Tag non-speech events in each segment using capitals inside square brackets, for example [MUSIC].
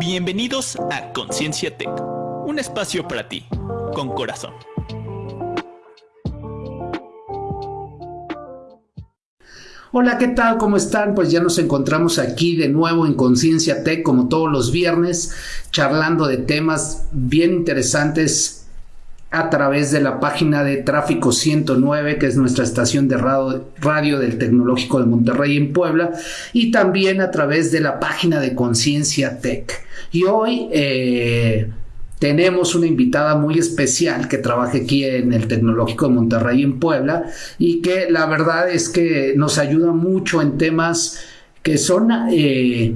Bienvenidos a Conciencia Tech, un espacio para ti, con corazón. Hola, ¿qué tal? ¿Cómo están? Pues ya nos encontramos aquí de nuevo en Conciencia Tech, como todos los viernes, charlando de temas bien interesantes a través de la página de Tráfico 109, que es nuestra estación de radio, del Tecnológico de Monterrey en Puebla, y también a través de la página de Conciencia Tech. Y hoy eh, tenemos una invitada muy especial que trabaja aquí en el Tecnológico de Monterrey en Puebla y que la verdad es que nos ayuda mucho en temas que son eh,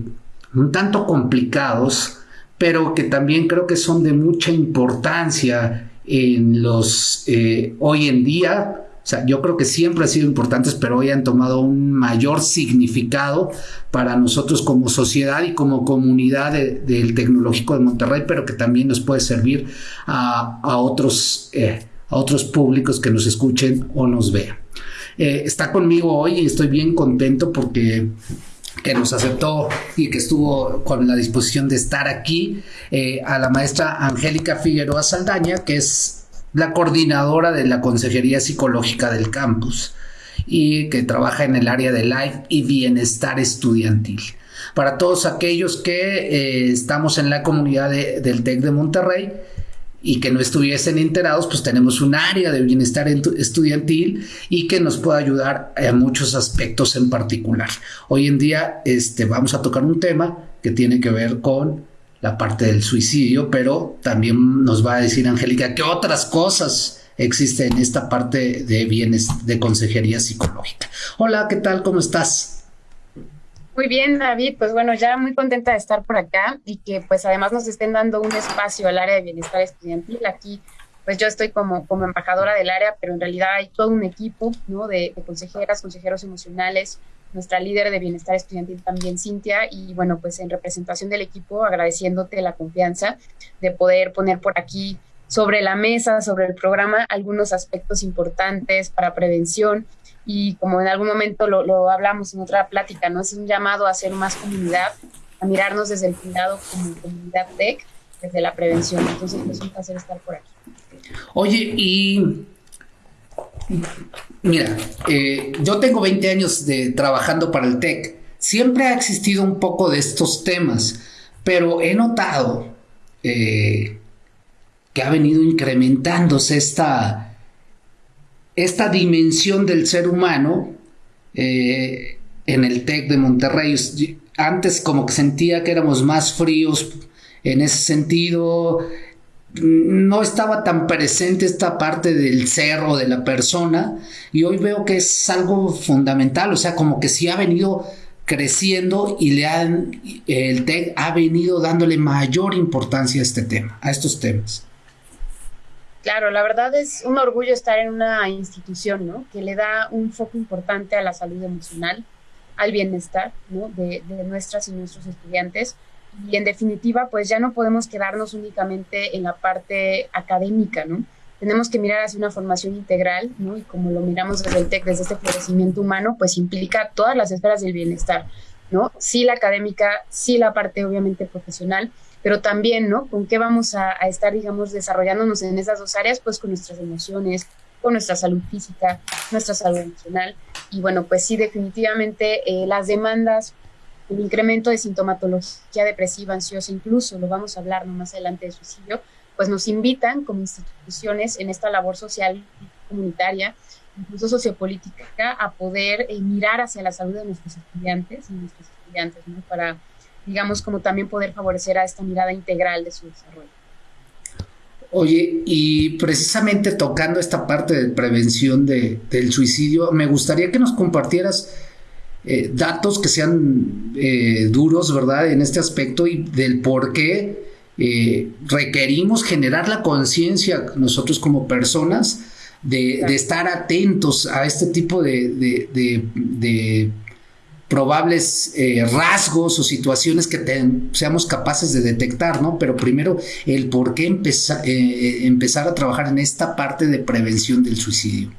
un tanto complicados, pero que también creo que son de mucha importancia en los eh, hoy en día, o sea, yo creo que siempre han sido importantes, pero hoy han tomado un mayor significado para nosotros como sociedad y como comunidad del Tecnológico de Monterrey, pero que también nos puede servir a, otros, eh, a otros públicos que nos escuchen o nos vean. Eh, está conmigo hoy y estoy bien contento porque que nos aceptó y que estuvo con la disposición de estar aquí, eh, a la maestra Angélica Figueroa Saldaña, que es la coordinadora de la Consejería Psicológica del campus y que trabaja en el área de life y bienestar estudiantil. Para todos aquellos que eh, estamos en la comunidad del TEC de Monterrey, y que no estuviesen enterados, pues tenemos un área de bienestar estudiantil y que nos puede ayudar en muchos aspectos en particular. Hoy en día este, vamos a tocar un tema que tiene que ver con la parte del suicidio, pero también nos va a decir Angélica qué otras cosas existen en esta parte de bienes de consejería psicológica. Hola, ¿qué tal? ¿Cómo estás? Muy bien, David. Pues bueno, ya muy contenta de estar por acá y que pues además nos estén dando un espacio al área de bienestar estudiantil. Aquí pues yo estoy como, como embajadora del área, pero en realidad hay todo un equipo ¿no? de, consejeras, consejeros emocionales, nuestra líder de bienestar estudiantil también, Cintia, y bueno, pues en representación del equipo, agradeciéndote la confianza de poder poner por aquí sobre la mesa, sobre el programa, algunos aspectos importantes para prevención y como en algún momento lo, hablamos en otra plática, ¿no? Es un llamado a hacer más comunidad, a mirarnos desde el cuidado como comunidad tech, desde la prevención. Entonces es un placer estar por aquí. Oye, y mira, eh, yo tengo 20 años de trabajando para el TEC. Siempre ha existido un poco de estos temas, pero he notado eh, que ha venido incrementándose esta, esta dimensión del ser humano eh, en el TEC de Monterrey. Antes como que sentía que éramos más fríos en ese sentido, no estaba tan presente esta parte del ser o de la persona y hoy veo que es algo fundamental, o sea, como que sí ha venido creciendo y le han, el TEC ha venido dándole mayor importancia a este tema, a estos temas. Claro, la verdad es un orgullo estar en una institución, ¿no? Que le da un foco importante a la salud emocional, al bienestar, ¿no? De, nuestras y nuestros estudiantes. Y en definitiva, pues ya no podemos quedarnos únicamente en la parte académica, ¿no? Tenemos que mirar hacia una formación integral, ¿no? Y como lo miramos desde el TEC, desde este florecimiento humano, pues implica todas las esferas del bienestar, ¿no? Sí la académica, sí la parte obviamente profesional, pero también, ¿no? ¿Con qué vamos a, estar, digamos, desarrollándonos en esas dos áreas? Pues con nuestras emociones, con nuestra salud física, nuestra salud emocional. Y bueno, pues sí, definitivamente eh, las demandas, el incremento de sintomatología depresiva, ansiosa, incluso lo vamos a hablar más adelante de suicidio, pues nos invitan como instituciones en esta labor social comunitaria, incluso sociopolítica, a poder eh, mirar hacia la salud de nuestros estudiantes y nuestros estudiantes, ¿no? Para digamos, como también poder favorecer a esta mirada integral de su desarrollo. Oye, y precisamente tocando esta parte de prevención de, del suicidio, me gustaría que nos compartieras eh, datos que sean eh, duros, ¿verdad? En este aspecto y del por qué eh, requerimos generar la conciencia nosotros como personas de, estar atentos a este tipo de probables eh, rasgos o situaciones que seamos capaces de detectar, ¿no? Pero primero, el por qué empezar, eh, eh, empezar a trabajar en esta parte de prevención del suicidio.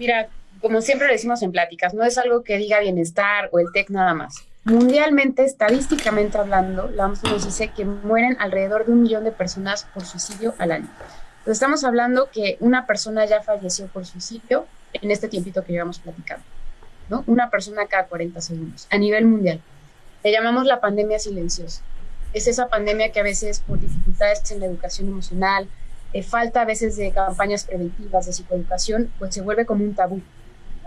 Mira, como siempre decimos en pláticas, no es algo que diga bienestar o el TEC nada más. Mundialmente, estadísticamente hablando, la OMS nos dice que mueren alrededor de un millón de personas por suicidio al año. Entonces estamos hablando que una persona ya falleció por suicidio en este tiempito que llevamos platicando, ¿no? Una persona cada 40 segundos, a nivel mundial. Le llamamos la pandemia silenciosa. Es esa pandemia que a veces por dificultades en la educación emocional, eh, falta a veces de campañas preventivas de psicoeducación, pues se vuelve como un tabú.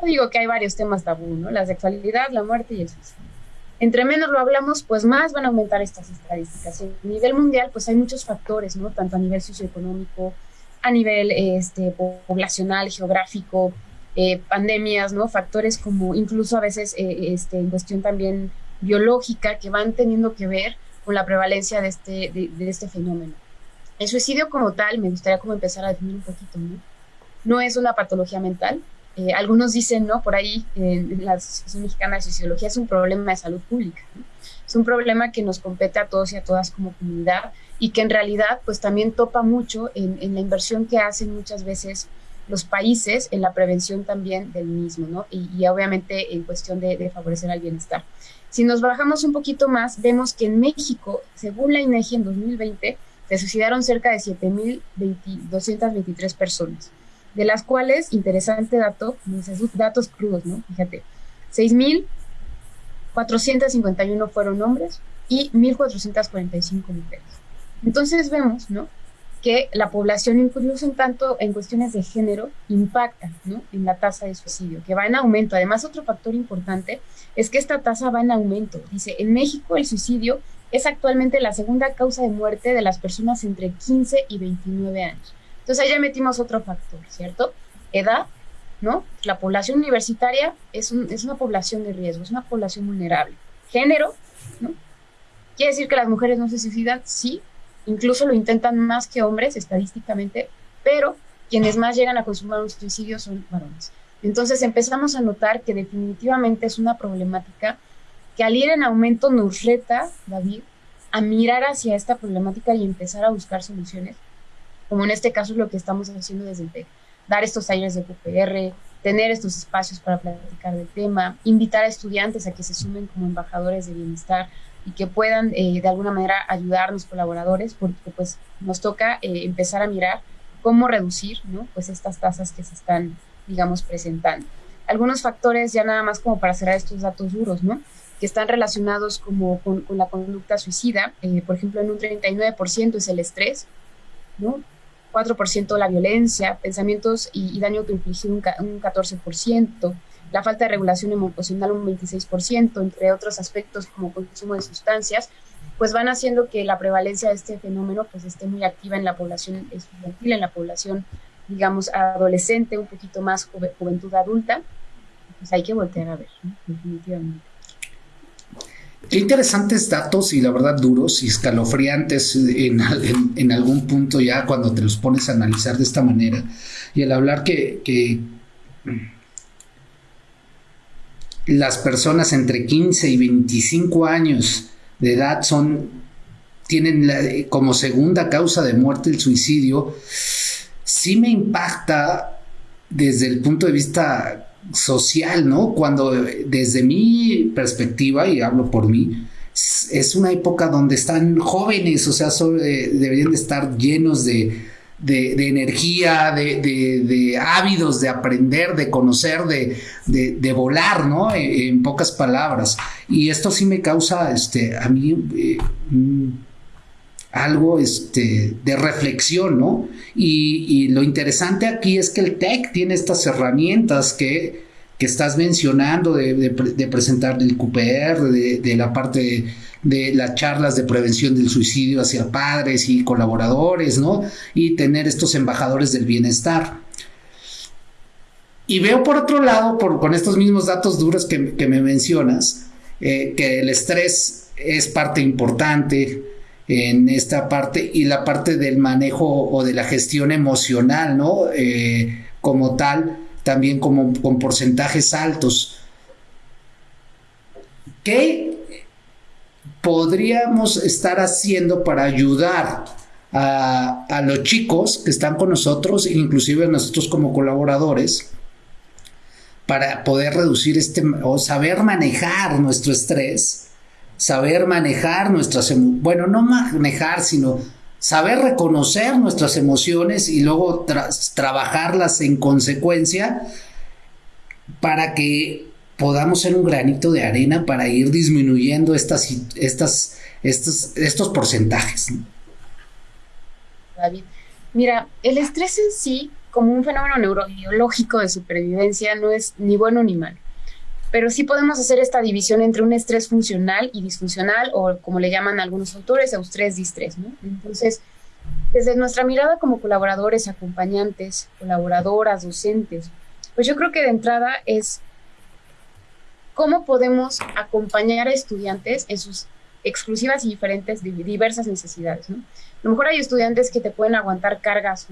Yo digo que hay varios temas tabú, ¿no? La sexualidad, la muerte y el suicidio. Entre menos lo hablamos, pues más van a aumentar estas estadísticas. A nivel mundial, pues hay muchos factores, ¿no? Tanto a nivel socioeconómico, a nivel este, poblacional, geográfico, eh, pandemias, ¿no? Factores como incluso a veces eh, este, en cuestión también biológica que van teniendo que ver con la prevalencia de este, de, este fenómeno. El suicidio como tal, me gustaría como empezar a definir un poquito, ¿no? No es una patología mental. Eh, algunos dicen, ¿no? Por ahí, en la Asociación Mexicana de Sociología es un problema de salud pública. Es un problema que nos compete a todos y a todas como comunidad y que en realidad pues también topa mucho en, en la inversión que hacen muchas veces los países en la prevención también del mismo, ¿no? Y, obviamente en cuestión de, favorecer al bienestar. Si nos bajamos un poquito más, vemos que en México, según la INEGI en 2020, se suicidaron cerca de 7.223 personas, de las cuales, interesante dato, datos crudos, ¿no? Fíjate, 6.451 fueron hombres y 1.445 mujeres. Entonces vemos, ¿no? Que la población, incluso en tanto en cuestiones de género, impacta en la tasa de suicidio, que va en aumento. Además, otro factor importante es que esta tasa va en aumento. Dice, en México el suicidio es actualmente la segunda causa de muerte de las personas entre 15 y 29 años. Entonces ahí ya metimos otro factor, ¿cierto? Edad, ¿no? La población universitaria es, es una población de riesgo, es una población vulnerable. Género, ¿no? ¿Quiere decir que las mujeres no se suicidan? Sí, incluso lo intentan más que hombres estadísticamente, pero quienes más llegan a consumar un suicidio son varones. Entonces empezamos a notar que definitivamente es una problemática que al ir en aumento nos reta, David, a mirar hacia esta problemática y empezar a buscar soluciones, como en este caso es lo que estamos haciendo desde el TEC, dar estos talleres de QPR, tener estos espacios para platicar del tema, invitar a estudiantes a que se sumen como embajadores de bienestar, y que puedan eh, de alguna manera ayudar a los colaboradores, porque pues nos toca eh, empezar a mirar cómo reducir ¿no? pues estas tasas que se están, digamos, presentando. Algunos factores, ya nada más como para cerrar estos datos duros, ¿no? que están relacionados como con, la conducta suicida, eh, por ejemplo, en un 39% es el estrés, ¿no? 4% la violencia, pensamientos y, daño autoinfligido un, un 14%, la falta de regulación emocional un 26%, entre otros aspectos como consumo de sustancias, pues van haciendo que la prevalencia de este fenómeno pues esté muy activa en la población estudiantil, en la población, digamos, adolescente, un poquito más juventud adulta, pues hay que voltear a ver, definitivamente. Qué interesantes datos y la verdad duros y escalofriantes en, en, algún punto ya cuando te los pones a analizar de esta manera. Y el hablar que, que las personas entre 15 y 25 años de edad son tienen como segunda causa de muerte el suicidio, sí me impacta desde el punto de vista social, ¿no? Cuando desde mi perspectiva, y hablo por mí, es una época donde están jóvenes, o sea, deberían de estar llenos de, de, energía, de, ávidos de aprender, de conocer, de, volar, ¿no? En, pocas palabras. Y esto sí me causa, este, a mí, eh, mm, algo este, de reflexión, ¿no? Y, y, lo interesante aquí es que el TEC tiene estas herramientas que, que estás mencionando de, presentar el QPR, de, la parte de las charlas de prevención del suicidio hacia padres y colaboradores, ¿no? Y tener estos embajadores del bienestar. Y veo por otro lado, por, con estos mismos datos duros que, me mencionas, eh, que el estrés es parte importante en esta parte y la parte del manejo o de la gestión emocional, ¿no? Eh, como tal, también como, con porcentajes altos. ¿Qué podríamos estar haciendo para ayudar a, los chicos que están con nosotros, inclusive nosotros como colaboradores, para poder reducir este o saber manejar nuestro estrés, saber manejar nuestras bueno, no manejar, sino saber reconocer nuestras emociones y luego trabajarlas en consecuencia para que podamos ser un granito de arena para ir disminuyendo estas, estas, estos, estos porcentajes. David, mira, el estrés en sí como un fenómeno neurobiológico de supervivencia no es ni bueno ni malo. Pero sí podemos hacer esta división entre un estrés funcional y disfuncional, o como le llaman algunos autores, eustrés-distrés. ¿no? Entonces, desde nuestra mirada como colaboradores, acompañantes, colaboradoras, docentes, pues yo creo que de entrada es cómo podemos acompañar a estudiantes en sus exclusivas y diferentes, diversas necesidades. A lo mejor hay estudiantes que te pueden aguantar cargas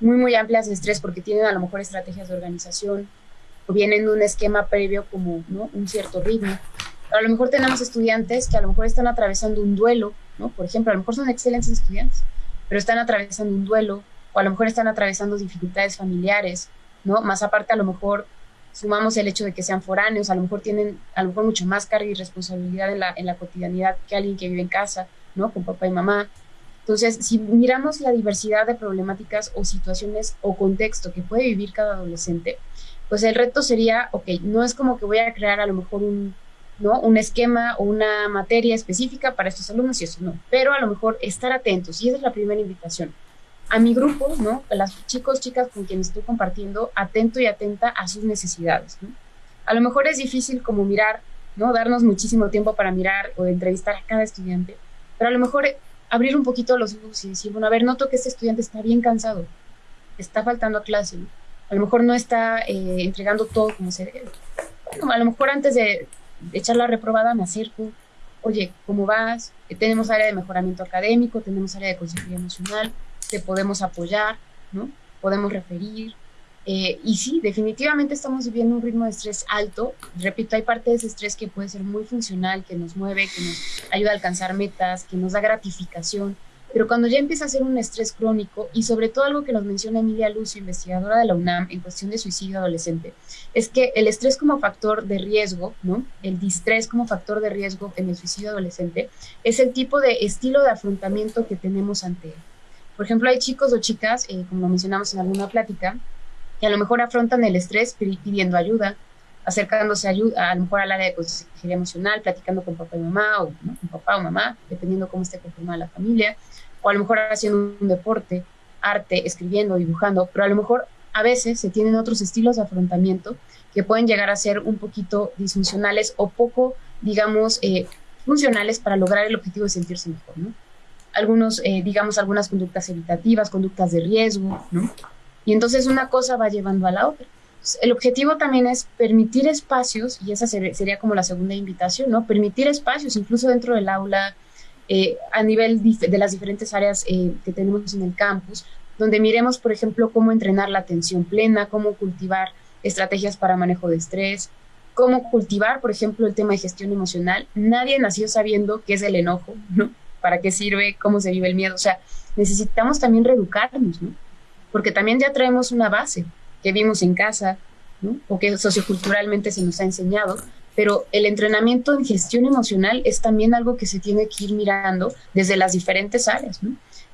muy, muy amplias de estrés porque tienen a lo mejor estrategias de organización o vienen de un esquema previo como un cierto ritmo. a lo mejor tenemos estudiantes que a lo mejor están atravesando un duelo, ¿no? Por ejemplo, a lo mejor son excelentes estudiantes, pero están atravesando un duelo o a lo mejor están atravesando dificultades familiares, ¿no? Más aparte a lo mejor sumamos el hecho de que sean foráneos, a lo mejor tienen a lo mejor mucho más carga y responsabilidad en la, en la cotidianidad que alguien que vive en casa, ¿no? Con papá y mamá. Entonces, si miramos la diversidad de problemáticas o situaciones o contexto que puede vivir cada adolescente, pues el reto sería, ok, no es como que voy a crear a lo mejor un, ¿no? un esquema o una materia específica para estos alumnos y eso no, pero a lo mejor estar atentos, y esa es la primera invitación. A mi grupo, ¿no? A los chicos, chicas con quienes estoy compartiendo, atento y atenta a sus necesidades. A lo mejor es difícil como mirar, ¿no? Darnos muchísimo tiempo para mirar o entrevistar a cada estudiante, pero a lo mejor abrir un poquito los ojos y decir, bueno, a ver, noto que este estudiante está bien cansado, está faltando a clase, a lo mejor no está eh, entregando todo como se debe. Bueno, a lo mejor antes de, echar la reprobada me acerco, oye, ¿cómo vas? Eh, tenemos área de mejoramiento académico, tenemos área de consejería emocional, te podemos apoyar, ¿no? Podemos referir, eh, y sí, definitivamente estamos viviendo un ritmo de estrés alto. Repito, hay parte de ese estrés que puede ser muy funcional, que nos mueve, que nos ayuda a alcanzar metas, que nos da gratificación. Pero cuando ya empieza a ser un estrés crónico, y sobre todo algo que nos menciona Emilia Lucio, investigadora de la UNAM en cuestión de suicidio adolescente, es que el estrés como factor de riesgo, ¿no? El distrés como factor de riesgo en el suicidio adolescente, es el tipo de estilo de afrontamiento que tenemos ante él. Por ejemplo, hay chicos o chicas, eh, como lo mencionamos en alguna plática, que a lo mejor afrontan el estrés pidiendo ayuda, acercándose a, ayuda, a lo mejor al área de consejería emocional, platicando con papá y mamá, o con papá o mamá, dependiendo cómo esté conformada la familia, o a lo mejor haciendo un deporte, arte, escribiendo, dibujando, pero a lo mejor a veces se tienen otros estilos de afrontamiento que pueden llegar a ser un poquito disfuncionales o poco, digamos, eh, funcionales para lograr el objetivo de sentirse mejor, ¿no? Algunos, eh, digamos, algunas conductas evitativas, conductas de riesgo, ¿no? Y entonces una cosa va llevando a la otra. El objetivo también es permitir espacios, y esa sería como la segunda invitación, ¿no? Permitir espacios, incluso dentro del aula, eh, a nivel de las diferentes áreas eh, que tenemos en el campus, donde miremos, por ejemplo, cómo entrenar la atención plena, cómo cultivar estrategias para manejo de estrés, cómo cultivar, por ejemplo, el tema de gestión emocional. Nadie nació sabiendo qué es el enojo, ¿no? ¿Para qué sirve? ¿Cómo se vive el miedo? O sea, necesitamos también reeducarnos, ¿no? porque también ya traemos una base que vimos en casa, ¿no? o que socioculturalmente se nos ha enseñado, pero el entrenamiento en gestión emocional es también algo que se tiene que ir mirando desde las diferentes áreas.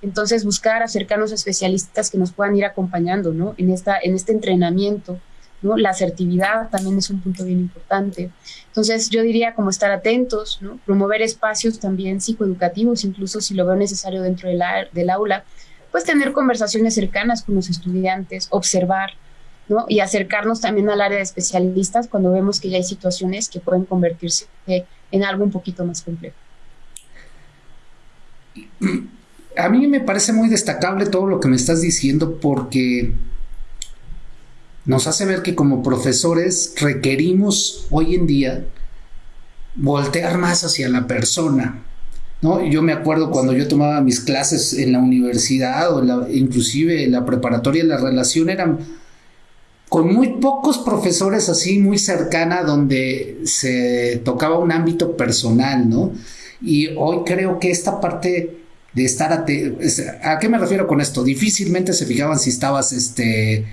Entonces, buscar acercarnos a especialistas que nos puedan ir acompañando, ¿no? En, esta, en este entrenamiento, ¿no? La asertividad también es un punto bien importante. Entonces, yo diría como estar atentos. Promover espacios también psicoeducativos, incluso si lo veo necesario dentro del aula, pues tener conversaciones cercanas con los estudiantes, observar, Y acercarnos también al área de especialistas cuando vemos que ya hay situaciones que pueden convertirse en algo un poquito más complejo. A mí me parece muy destacable todo lo que me estás diciendo porque nos hace ver que como profesores requerimos hoy en día voltear más hacia la persona, ¿no? Yo me acuerdo cuando yo tomaba mis clases en la universidad o la, inclusive en la preparatoria, la relación eran con muy pocos profesores así, muy cercana, donde se tocaba un ámbito personal, ¿no? Y hoy creo que esta parte de estar a, ¿a qué me refiero con esto? Difícilmente se fijaban si estabas este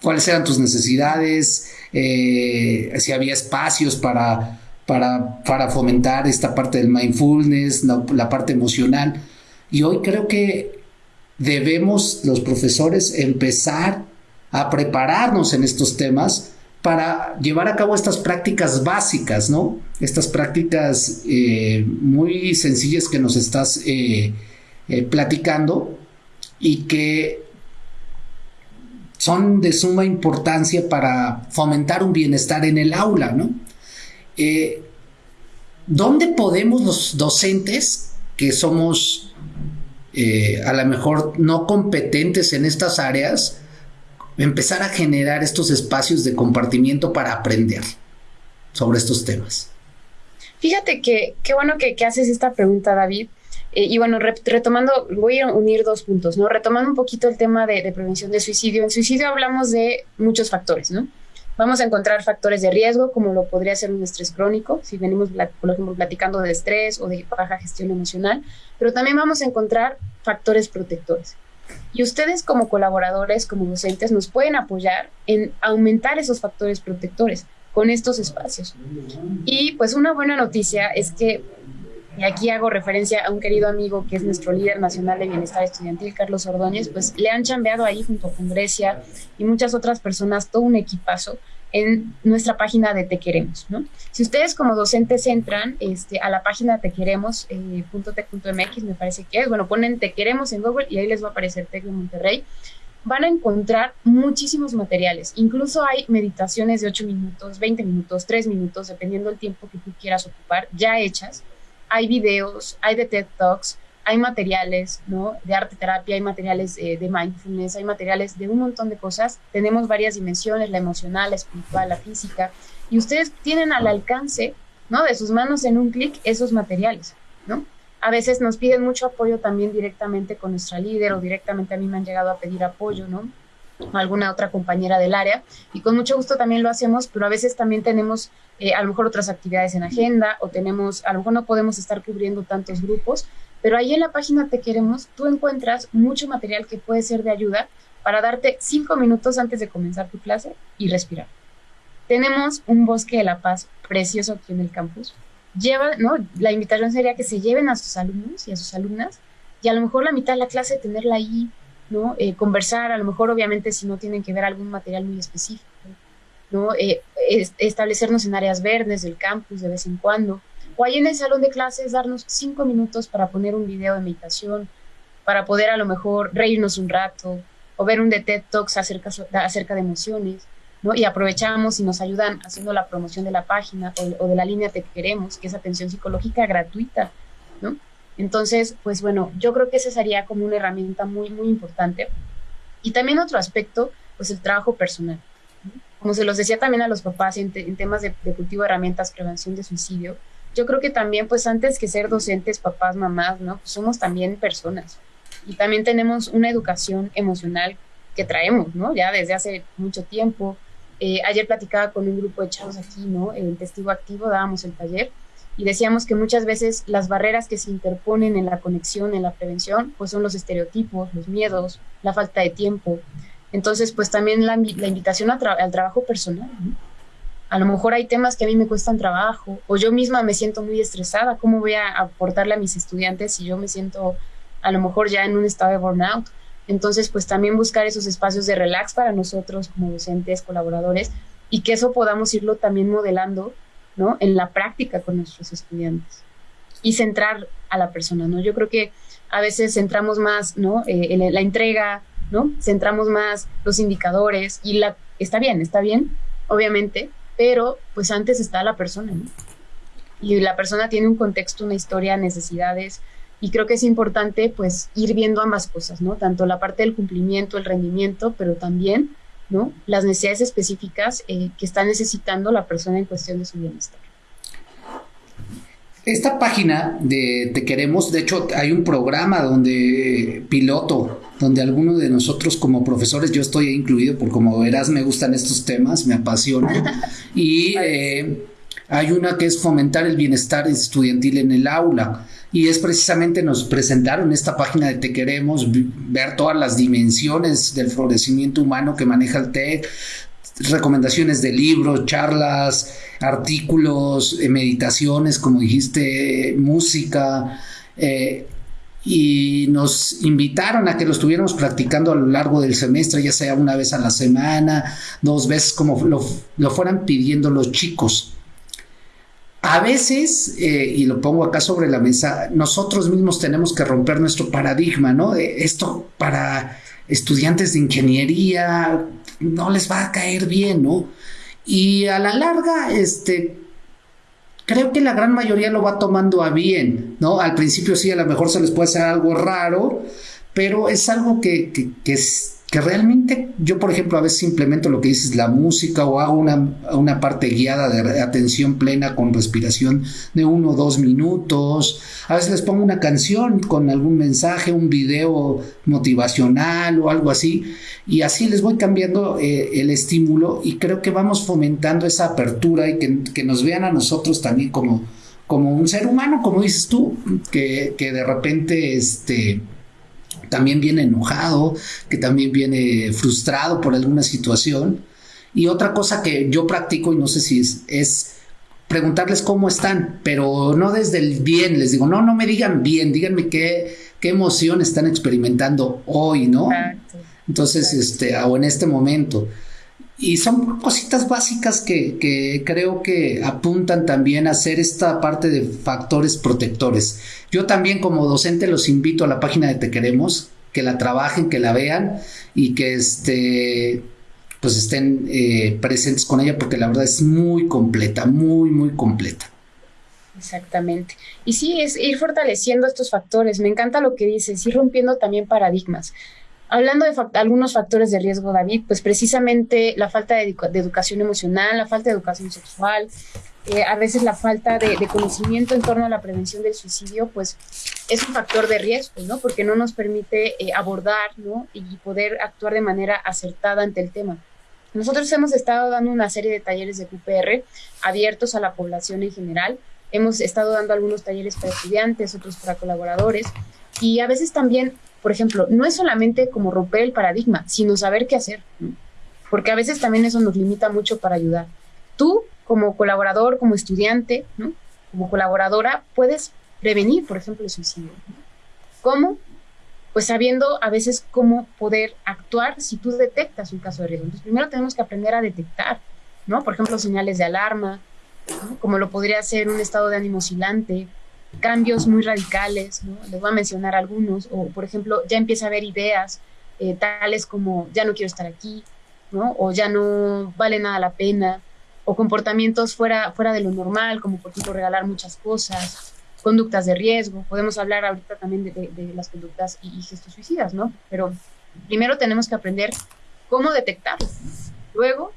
cuáles eran tus necesidades, eh, si había espacios para, para, para, fomentar esta parte del mindfulness, la, parte emocional. Y hoy creo que debemos los profesores empezar a prepararnos en estos temas para llevar a cabo estas prácticas básicas, ¿no? Estas prácticas eh, muy sencillas que nos estás eh, platicando y que son de suma importancia para fomentar un bienestar en el aula, ¿no? Eh, ¿Dónde podemos los docentes que somos eh, a lo mejor no competentes en estas áreas empezar a generar estos espacios de compartimiento para aprender sobre estos temas? Fíjate que qué bueno que haces esta pregunta, David, eh, y bueno, retomando, voy a unir dos puntos, ¿no? Retomando un poquito el tema de, prevención de suicidio. En suicidio hablamos de muchos factores, ¿no? Vamos a encontrar factores de riesgo, como lo podría ser un estrés crónico, si venimos, por ejemplo, platicando de estrés o de baja gestión emocional, pero también vamos a encontrar factores protectores. Y ustedes como colaboradores, como docentes, nos pueden apoyar en aumentar esos factores protectores con estos espacios. Y pues una buena noticia es que y aquí hago referencia a un querido amigo que es nuestro líder nacional de bienestar estudiantil, Carlos Ordóñez, pues le han chambeado ahí junto con Grecia y muchas otras personas, todo un equipazo en nuestra página de Te Queremos, ¿no? Si ustedes como docentes entran este, a la página Te Queremos, eh, me parece que es, bueno, ponen Te Queremos en Google y ahí les va a aparecer Tec de Monterrey, van a encontrar muchísimos materiales. Incluso hay meditaciones de 8 minutos, 20 minutos, 3 minutos, dependiendo del tiempo que tú quieras ocupar, ya hechas, hay videos, hay de TED Talks, hay materiales, ¿no? De arte terapia, hay materiales eh, de mindfulness, hay materiales de un montón de cosas. Tenemos varias dimensiones, la emocional, la espiritual, la física, y ustedes tienen al alcance, ¿no? De sus manos en un clic esos materiales, ¿no? A veces nos piden mucho apoyo también directamente con nuestra líder o directamente a mí me han llegado a pedir apoyo, ¿no? alguna otra compañera del área y con mucho gusto también lo hacemos, pero a veces también tenemos eh, a lo mejor otras actividades en agenda o tenemos, a lo mejor no podemos estar cubriendo tantos grupos, pero ahí en la página Te Queremos tú encuentras mucho material que puede ser de ayuda para darte cinco minutos antes de comenzar tu clase y respirar. Tenemos un bosque de la paz precioso aquí en el campus. Lleva, ¿no? La invitación sería que se lleven a sus alumnos y a sus alumnas y a lo mejor la mitad de la clase tenerla ahí ¿no? Eh, conversar, a lo mejor obviamente si no tienen que ver algún material muy específico, ¿no? Eh, establecernos en áreas verdes del campus de vez en cuando, o ahí en el salón de clases darnos cinco minutos para poner un video de meditación, para poder a lo mejor reírnos un rato, o ver un de TED Talks acerca, acerca de emociones, ¿no? Y aprovechamos y nos ayudan haciendo la promoción de la página o, de la línea Te Queremos, que es atención psicológica gratuita, ¿no? Entonces, pues bueno, yo creo que esa sería como una herramienta muy, muy importante. Y también otro aspecto, pues el trabajo personal. Como se los decía también a los papás en, temas de, cultivo de herramientas, prevención de suicidio, yo creo que también, pues antes que ser docentes, papás, mamás, ¿no? Pues somos también personas. Y también tenemos una educación emocional que traemos, ¿no? Ya desde hace mucho tiempo. Eh, ayer platicaba con un grupo de chavos aquí, ¿no? El testigo activo, dábamos el taller y decíamos que muchas veces las barreras que se interponen en la conexión, en la prevención, pues son los estereotipos, los miedos, la falta de tiempo. Entonces, pues también la, invitación al trabajo personal. A lo mejor hay temas que a mí me cuestan trabajo o yo misma me siento muy estresada. ¿Cómo voy a aportarle a mis estudiantes si yo me siento a lo mejor ya en un estado de burnout? Entonces, pues también buscar esos espacios de relax para nosotros como docentes, colaboradores, y que eso podamos irlo también modelando ¿no? En la práctica con nuestros estudiantes y centrar a la persona, ¿no? Yo creo que a veces centramos más, ¿no? Eh, en la entrega, ¿no? Centramos más los indicadores y la, está bien, está bien, obviamente, pero pues antes está la persona. Y la persona tiene un contexto, una historia, necesidades, y creo que es importante pues ir viendo ambas cosas, ¿no? Tanto la parte del cumplimiento, el rendimiento, pero también ¿no? Las necesidades específicas eh, que está necesitando la persona en cuestión de su bienestar. Esta página de Te Queremos, de hecho, hay un programa donde piloto, donde algunos de nosotros como profesores, yo estoy incluido, por como verás, me gustan estos temas, me apasionan. [LAUGHS] y eh, Hay una que es fomentar el bienestar estudiantil en el aula. Y es precisamente, nos presentaron esta página de Te Queremos, ver todas las dimensiones del florecimiento humano que maneja el TEC, recomendaciones de libros, charlas, artículos, eh, meditaciones, como dijiste, música. Eh, y nos invitaron a que lo estuviéramos practicando a lo largo del semestre, ya sea una vez a la semana, dos veces, como lo, fueran pidiendo los chicos. A veces, eh, y lo pongo acá sobre la mesa, nosotros mismos tenemos que romper nuestro paradigma, ¿no? esto para estudiantes de ingeniería no les va a caer bien, ¿no? Y a la larga, este, creo que la gran mayoría lo va tomando a bien, ¿no? Al principio sí, a lo mejor se les puede hacer algo raro, pero es algo que, que, que es que realmente yo, por ejemplo, a veces implemento lo que dices, la música o hago una, una parte guiada de atención plena con respiración de uno o dos minutos. A veces les pongo una canción con algún mensaje, un video motivacional o algo así. Y así les voy cambiando eh, el estímulo y creo que vamos fomentando esa apertura y que, que nos vean a nosotros también como, como un ser humano, como dices tú, que, que de repente este también viene enojado, que también viene frustrado por alguna situación. Y otra cosa que yo practico, y no sé si es, es preguntarles cómo están, pero no desde el bien, les digo, no, no me digan bien, díganme qué, qué emoción están experimentando hoy, ¿no? Entonces, este, o en este momento. Y son cositas básicas que, que, creo que apuntan también a ser esta parte de factores protectores. Yo también como docente los invito a la página de Te Queremos, que la trabajen, que la vean y que este, pues estén eh, presentes con ella porque la verdad es muy completa, muy, muy completa. Exactamente. Y sí, es ir fortaleciendo estos factores. Me encanta lo que dices, ir rompiendo también paradigmas. Hablando de algunos factores de riesgo, David, pues precisamente la falta de, educación emocional, la falta de educación sexual, eh, a veces la falta de, conocimiento en torno a la prevención del suicidio, pues es un factor de riesgo, ¿no? Porque no nos permite eh, abordar, ¿no? Y poder actuar de manera acertada ante el tema. Nosotros hemos estado dando una serie de talleres de QPR abiertos a la población en general. Hemos estado dando algunos talleres para estudiantes, otros para colaboradores. Y a veces también por ejemplo, no es solamente como romper el paradigma, sino saber qué hacer, porque a veces también eso nos limita mucho para ayudar. Tú, como colaborador, como estudiante, como colaboradora, puedes prevenir, por ejemplo, el suicidio. ¿Cómo? Pues sabiendo a veces cómo poder actuar si tú detectas un caso de riesgo. Entonces, primero tenemos que aprender a detectar, ¿no? Por ejemplo, señales de alarma, como lo podría ser un estado de ánimo oscilante, cambios muy radicales, ¿no? les voy a mencionar algunos, o por ejemplo, ya empieza a haber ideas eh, tales como ya no quiero estar aquí, ¿no? o ya no vale nada la pena, o comportamientos fuera, fuera de lo normal, como por ejemplo regalar muchas cosas, conductas de riesgo, podemos hablar ahorita también de, las conductas y, gestos suicidas, ¿no? Pero primero tenemos que aprender cómo detectar, luego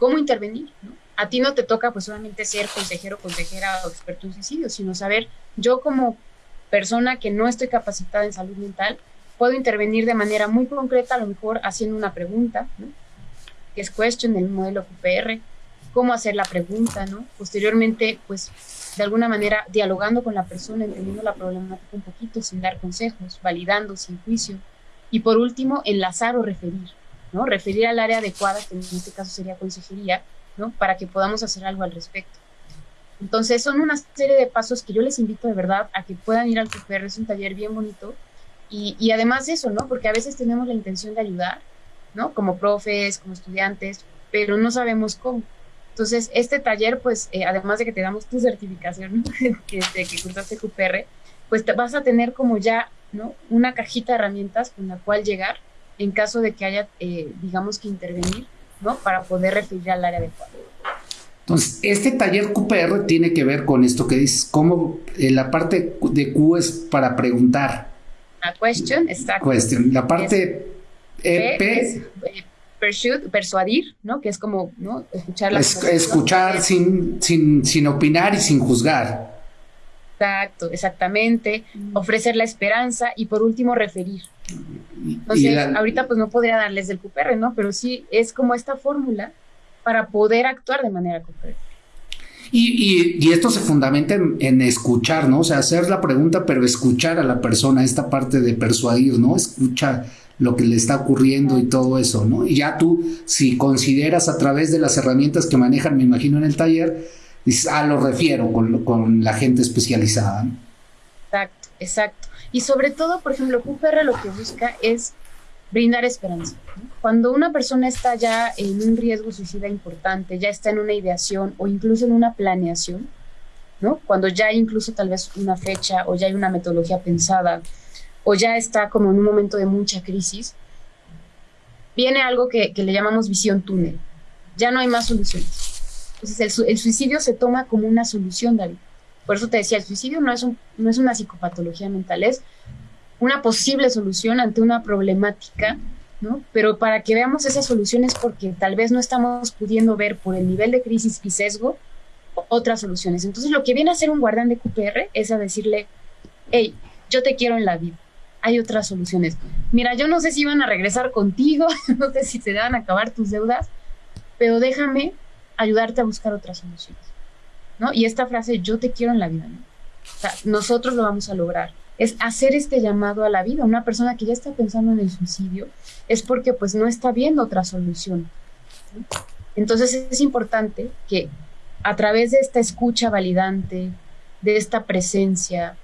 cómo intervenir, ¿no? a ti no te toca pues solamente ser consejero, consejera o experto en suicidio, sino saber, yo como persona que no estoy capacitada en salud mental, puedo intervenir de manera muy concreta, a lo mejor haciendo una pregunta, ¿no? que es question del modelo QPR, cómo hacer la pregunta, ¿no? Posteriormente, pues, de alguna manera, dialogando con la persona, entendiendo la problemática un poquito, sin dar consejos, validando, sin juicio. Y por último, enlazar o referir, ¿no? Referir al área adecuada, que en este caso sería consejería, para que podamos hacer algo al respecto. Entonces son una serie de pasos que yo les invito de verdad a que puedan ir al QPR, es un taller bien bonito. Y, y además de eso, ¿no? Porque a veces tenemos la intención de ayudar, ¿no? Como profes, como estudiantes, pero no sabemos cómo. Entonces, este taller, pues, eh, además de que te damos tu certificación [LAUGHS] que, de que cursaste QPR, pues te vas a tener como ya, ¿no? Una cajita de herramientas con la cual llegar en caso de que haya, eh, digamos que intervenir ¿no? Para poder referir al área adecuada. Entonces, este taller QPR tiene que ver con esto que dices, cómo eh, la parte de Q es para preguntar. A question, exacto. La parte EP es, persuadir, ¿no? Que es como, ¿no? Escuchar, la escuchar sin, sin, sin opinar y sin juzgar. Exacto, exactamente. Mm. Ofrecer la esperanza y por último referir. Entonces, ahorita pues no podría darles del QPR, ¿no? Pero sí es como esta fórmula para poder actuar de manera correcta. Y, esto se fundamenta en, escuchar, ¿no? O sea, hacer la pregunta, pero escuchar a la persona, esta parte de persuadir, ¿no? Escucha lo que le está ocurriendo y todo eso, ¿no? Y ya tú, si consideras a través de las herramientas que manejan, me imagino, en el taller, dices, ah, lo refiero con, con la gente especializada. Exacto, exacto. Y sobre todo, por ejemplo, QPR lo que busca es brindar esperanza. Cuando una persona está ya en un riesgo suicida importante, ya está en una ideación o incluso en una planeación, ¿no? Cuando ya hay incluso tal vez una fecha o ya hay una metodología pensada o ya está como en un momento de mucha crisis, viene algo que, le llamamos visión túnel. Ya no hay más soluciones. Entonces el, suicidio se toma como una solución, David. Por eso te decía, el suicidio no es, un, no es una psicopatología mental, es una posible solución ante una problemática, ¿no? Pero para que veamos esas soluciones porque tal vez no estamos pudiendo ver por el nivel de crisis y sesgo otras soluciones. Entonces lo que viene a hacer un guardián de QPR es a decirle, hey, yo te quiero en la vida, hay otras soluciones. Mira, yo no sé si iban a regresar contigo, [LAUGHS] no sé si te van a acabar tus deudas, pero déjame ayudarte a buscar otras soluciones. ¿no? Y esta frase, yo te quiero en la vida, ¿no? Nosotros lo vamos a lograr es hacer este llamado a la vida. Una persona que ya está pensando en el suicidio es porque pues no está viendo otra solución. Entonces es importante que a través de esta escucha validante, de esta presencia,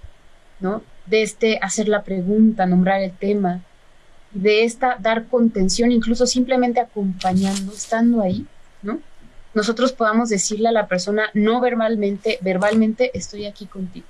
¿no? De este hacer la pregunta, nombrar el tema, de esta dar contención, incluso simplemente acompañando, estando ahí, ¿no? Nosotros podamos decirle a la persona no verbalmente, verbalmente estoy aquí contigo.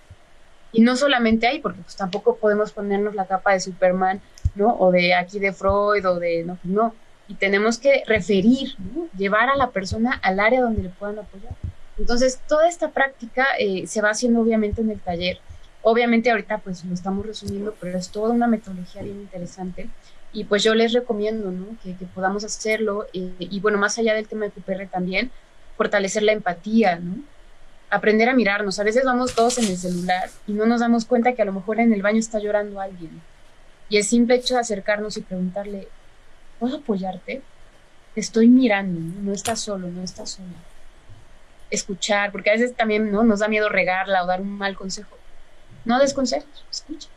Y no solamente ahí, porque pues tampoco podemos ponernos la capa de Superman, ¿no? O de aquí de Freud o de, no, no. Y tenemos que referir, ¿no? llevar a la persona al área donde le puedan apoyar. Entonces, toda esta práctica eh, se va haciendo obviamente en el taller. Obviamente ahorita pues lo estamos resumiendo, pero es toda una metodología bien interesante. Y pues yo les recomiendo que, podamos hacerlo. Eh, y bueno, más allá del tema de QPR también, fortalecer la empatía, ¿no? aprender a mirarnos. A veces vamos todos en el celular y no nos damos cuenta que a lo mejor en el baño está llorando alguien. Y el simple hecho de acercarnos y preguntarle, ¿puedo apoyarte? Te estoy mirando, no, estás solo, no estás sola. Escuchar, porque a veces también ¿no? nos da miedo regarla o dar un mal consejo. No des escucha.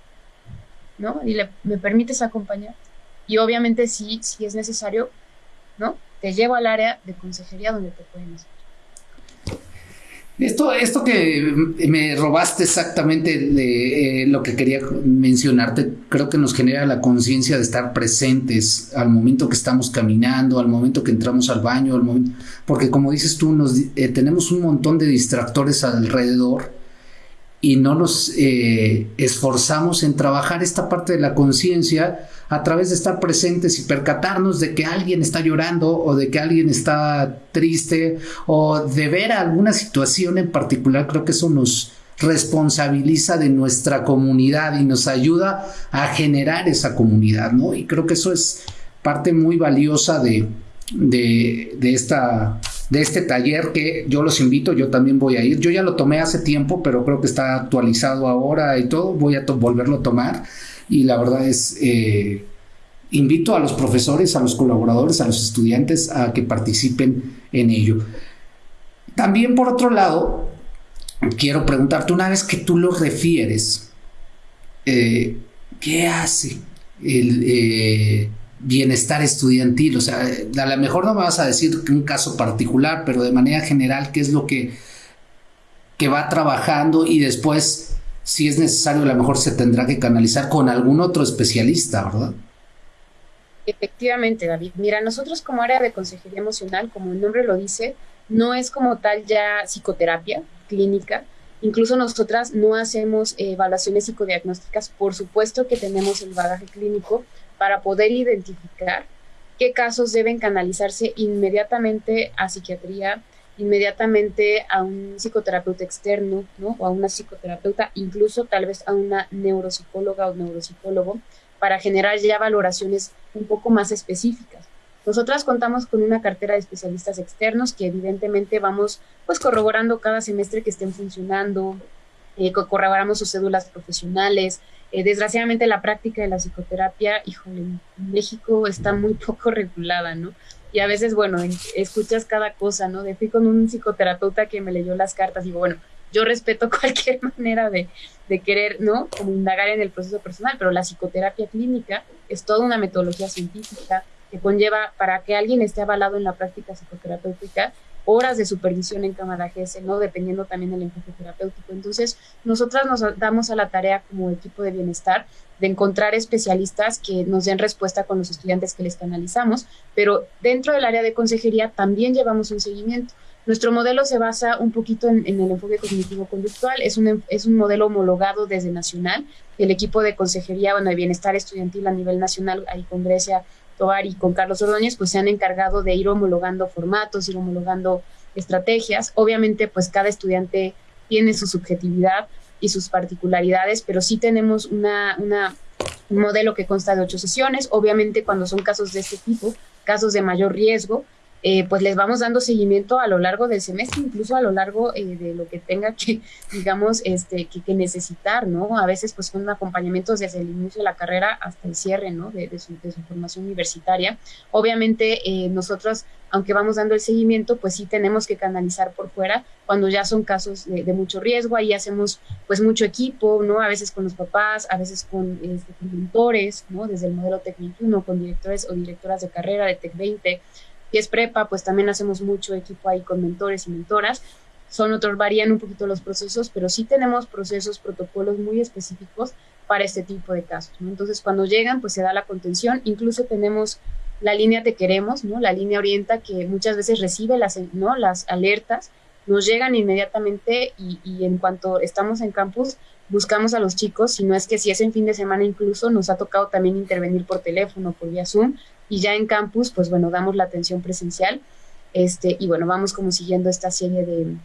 ¿No? Y le, me permites acompañar. Y obviamente sí, si es necesario, ¿no? Te llevo al área de consejería donde te pueden hacer. Esto, esto que me robaste exactamente de eh, lo que quería mencionarte, creo que nos genera la conciencia de estar presentes al momento que estamos caminando, al momento que entramos al baño, al momento, porque como dices tú, nos, eh, tenemos un montón de distractores alrededor y no nos eh, esforzamos en trabajar esta parte de la conciencia a través de estar presentes y percatarnos de que alguien está llorando o de que alguien está triste o de ver alguna situación en particular, creo que eso nos responsabiliza de nuestra comunidad y nos ayuda a generar esa comunidad, ¿no? Y creo que eso es parte muy valiosa de, de, de esta de este taller que yo los invito, yo también voy a ir. Yo ya lo tomé hace tiempo, pero creo que está actualizado ahora y todo. Voy a volverlo a tomar y la verdad es, eh, invito a los profesores, a los colaboradores, a los estudiantes a que participen en ello. También por otro lado, quiero preguntarte, una vez que tú lo refieres, eh, ¿qué hace el, eh, bienestar estudiantil. O sea, a lo mejor no me vas a decir un caso particular, pero de manera general, ¿qué es lo que, que va trabajando y después, si es necesario, a lo mejor se tendrá que canalizar con algún otro especialista, ¿verdad? Efectivamente, David. Mira, nosotros como área de consejería emocional, como el nombre lo dice, no es como tal ya psicoterapia clínica. Incluso nosotras no hacemos evaluaciones psicodiagnósticas. Por supuesto que tenemos el bagaje clínico, para poder identificar qué casos deben canalizarse inmediatamente a psiquiatría, inmediatamente a un psicoterapeuta externo, ¿no? O a una psicoterapeuta, incluso tal vez a una neuropsicóloga o neuropsicólogo, para generar ya valoraciones un poco más específicas. Nosotras contamos con una cartera de especialistas externos que evidentemente vamos pues corroborando cada semestre que estén funcionando, eh, corroboramos sus cédulas profesionales, eh, desgraciadamente la práctica de la psicoterapia, híjole, en México está muy [LAUGHS] poco regulada, ¿no? y a veces, bueno, escuchas cada cosa, ¿no? De fui con un psicoterapeuta que me leyó las cartas y digo, bueno, yo respeto [LAUGHS] cualquier manera de, de querer, ¿no? Como indagar en el proceso personal, pero la psicoterapia clínica es toda una metodología científica que conlleva para que alguien esté avalado en la práctica psicoterapéutica horas de supervisión en cámara GS, ¿no? Dependiendo también del enfoque terapéutico. Entonces, nosotras nos damos a la tarea como equipo de bienestar de encontrar especialistas que nos den respuesta con los estudiantes que les canalizamos, pero dentro del área de consejería también llevamos un seguimiento. Nuestro modelo se basa un poquito en, el enfoque cognitivo-conductual, es un, es un modelo homologado desde Nacional. El equipo de consejería, bueno, de bienestar estudiantil a nivel nacional, ahí con Tobar y con Carlos Ordóñez, pues se han encargado de ir homologando formatos, ir homologando estrategias. Obviamente, pues cada estudiante tiene su subjetividad y sus particularidades, pero sí tenemos una, una, un modelo que consta de ocho sesiones. Obviamente, cuando son casos de este tipo, casos de mayor riesgo, eh, pues les vamos dando seguimiento a lo largo del semestre, incluso a lo largo eh, de lo que tenga que, [LAUGHS] digamos, este, que, necesitar, ¿no? A veces pues son acompañamientos desde el inicio de la carrera hasta el cierre, ¿no? De, su, formación universitaria. Obviamente eh, nosotros, aunque vamos dando el seguimiento, pues sí tenemos que canalizar por fuera cuando ya son casos de, mucho riesgo, ahí hacemos pues mucho equipo, ¿no? A veces con los papás, a veces con, este, mentores, ¿no? Desde el modelo Tec 21, con directores o directoras de carrera de Tec 20, y es prepa, pues también hacemos mucho equipo ahí con mentores y mentoras. Son otros, varían un poquito los procesos, pero sí tenemos procesos, protocolos muy específicos para este tipo de casos. Entonces, cuando llegan, pues se da la contención. Incluso tenemos la línea Te Queremos, ¿no? La línea Orienta que muchas veces recibe las, ¿no? las alertas, nos llegan inmediatamente y, y en cuanto estamos en campus, buscamos a los chicos, si no es que si es en fin de semana incluso, nos ha tocado también intervenir por teléfono, por vía Zoom, y ya en campus, pues bueno, damos la atención presencial, este, y bueno, vamos como siguiendo esta serie de,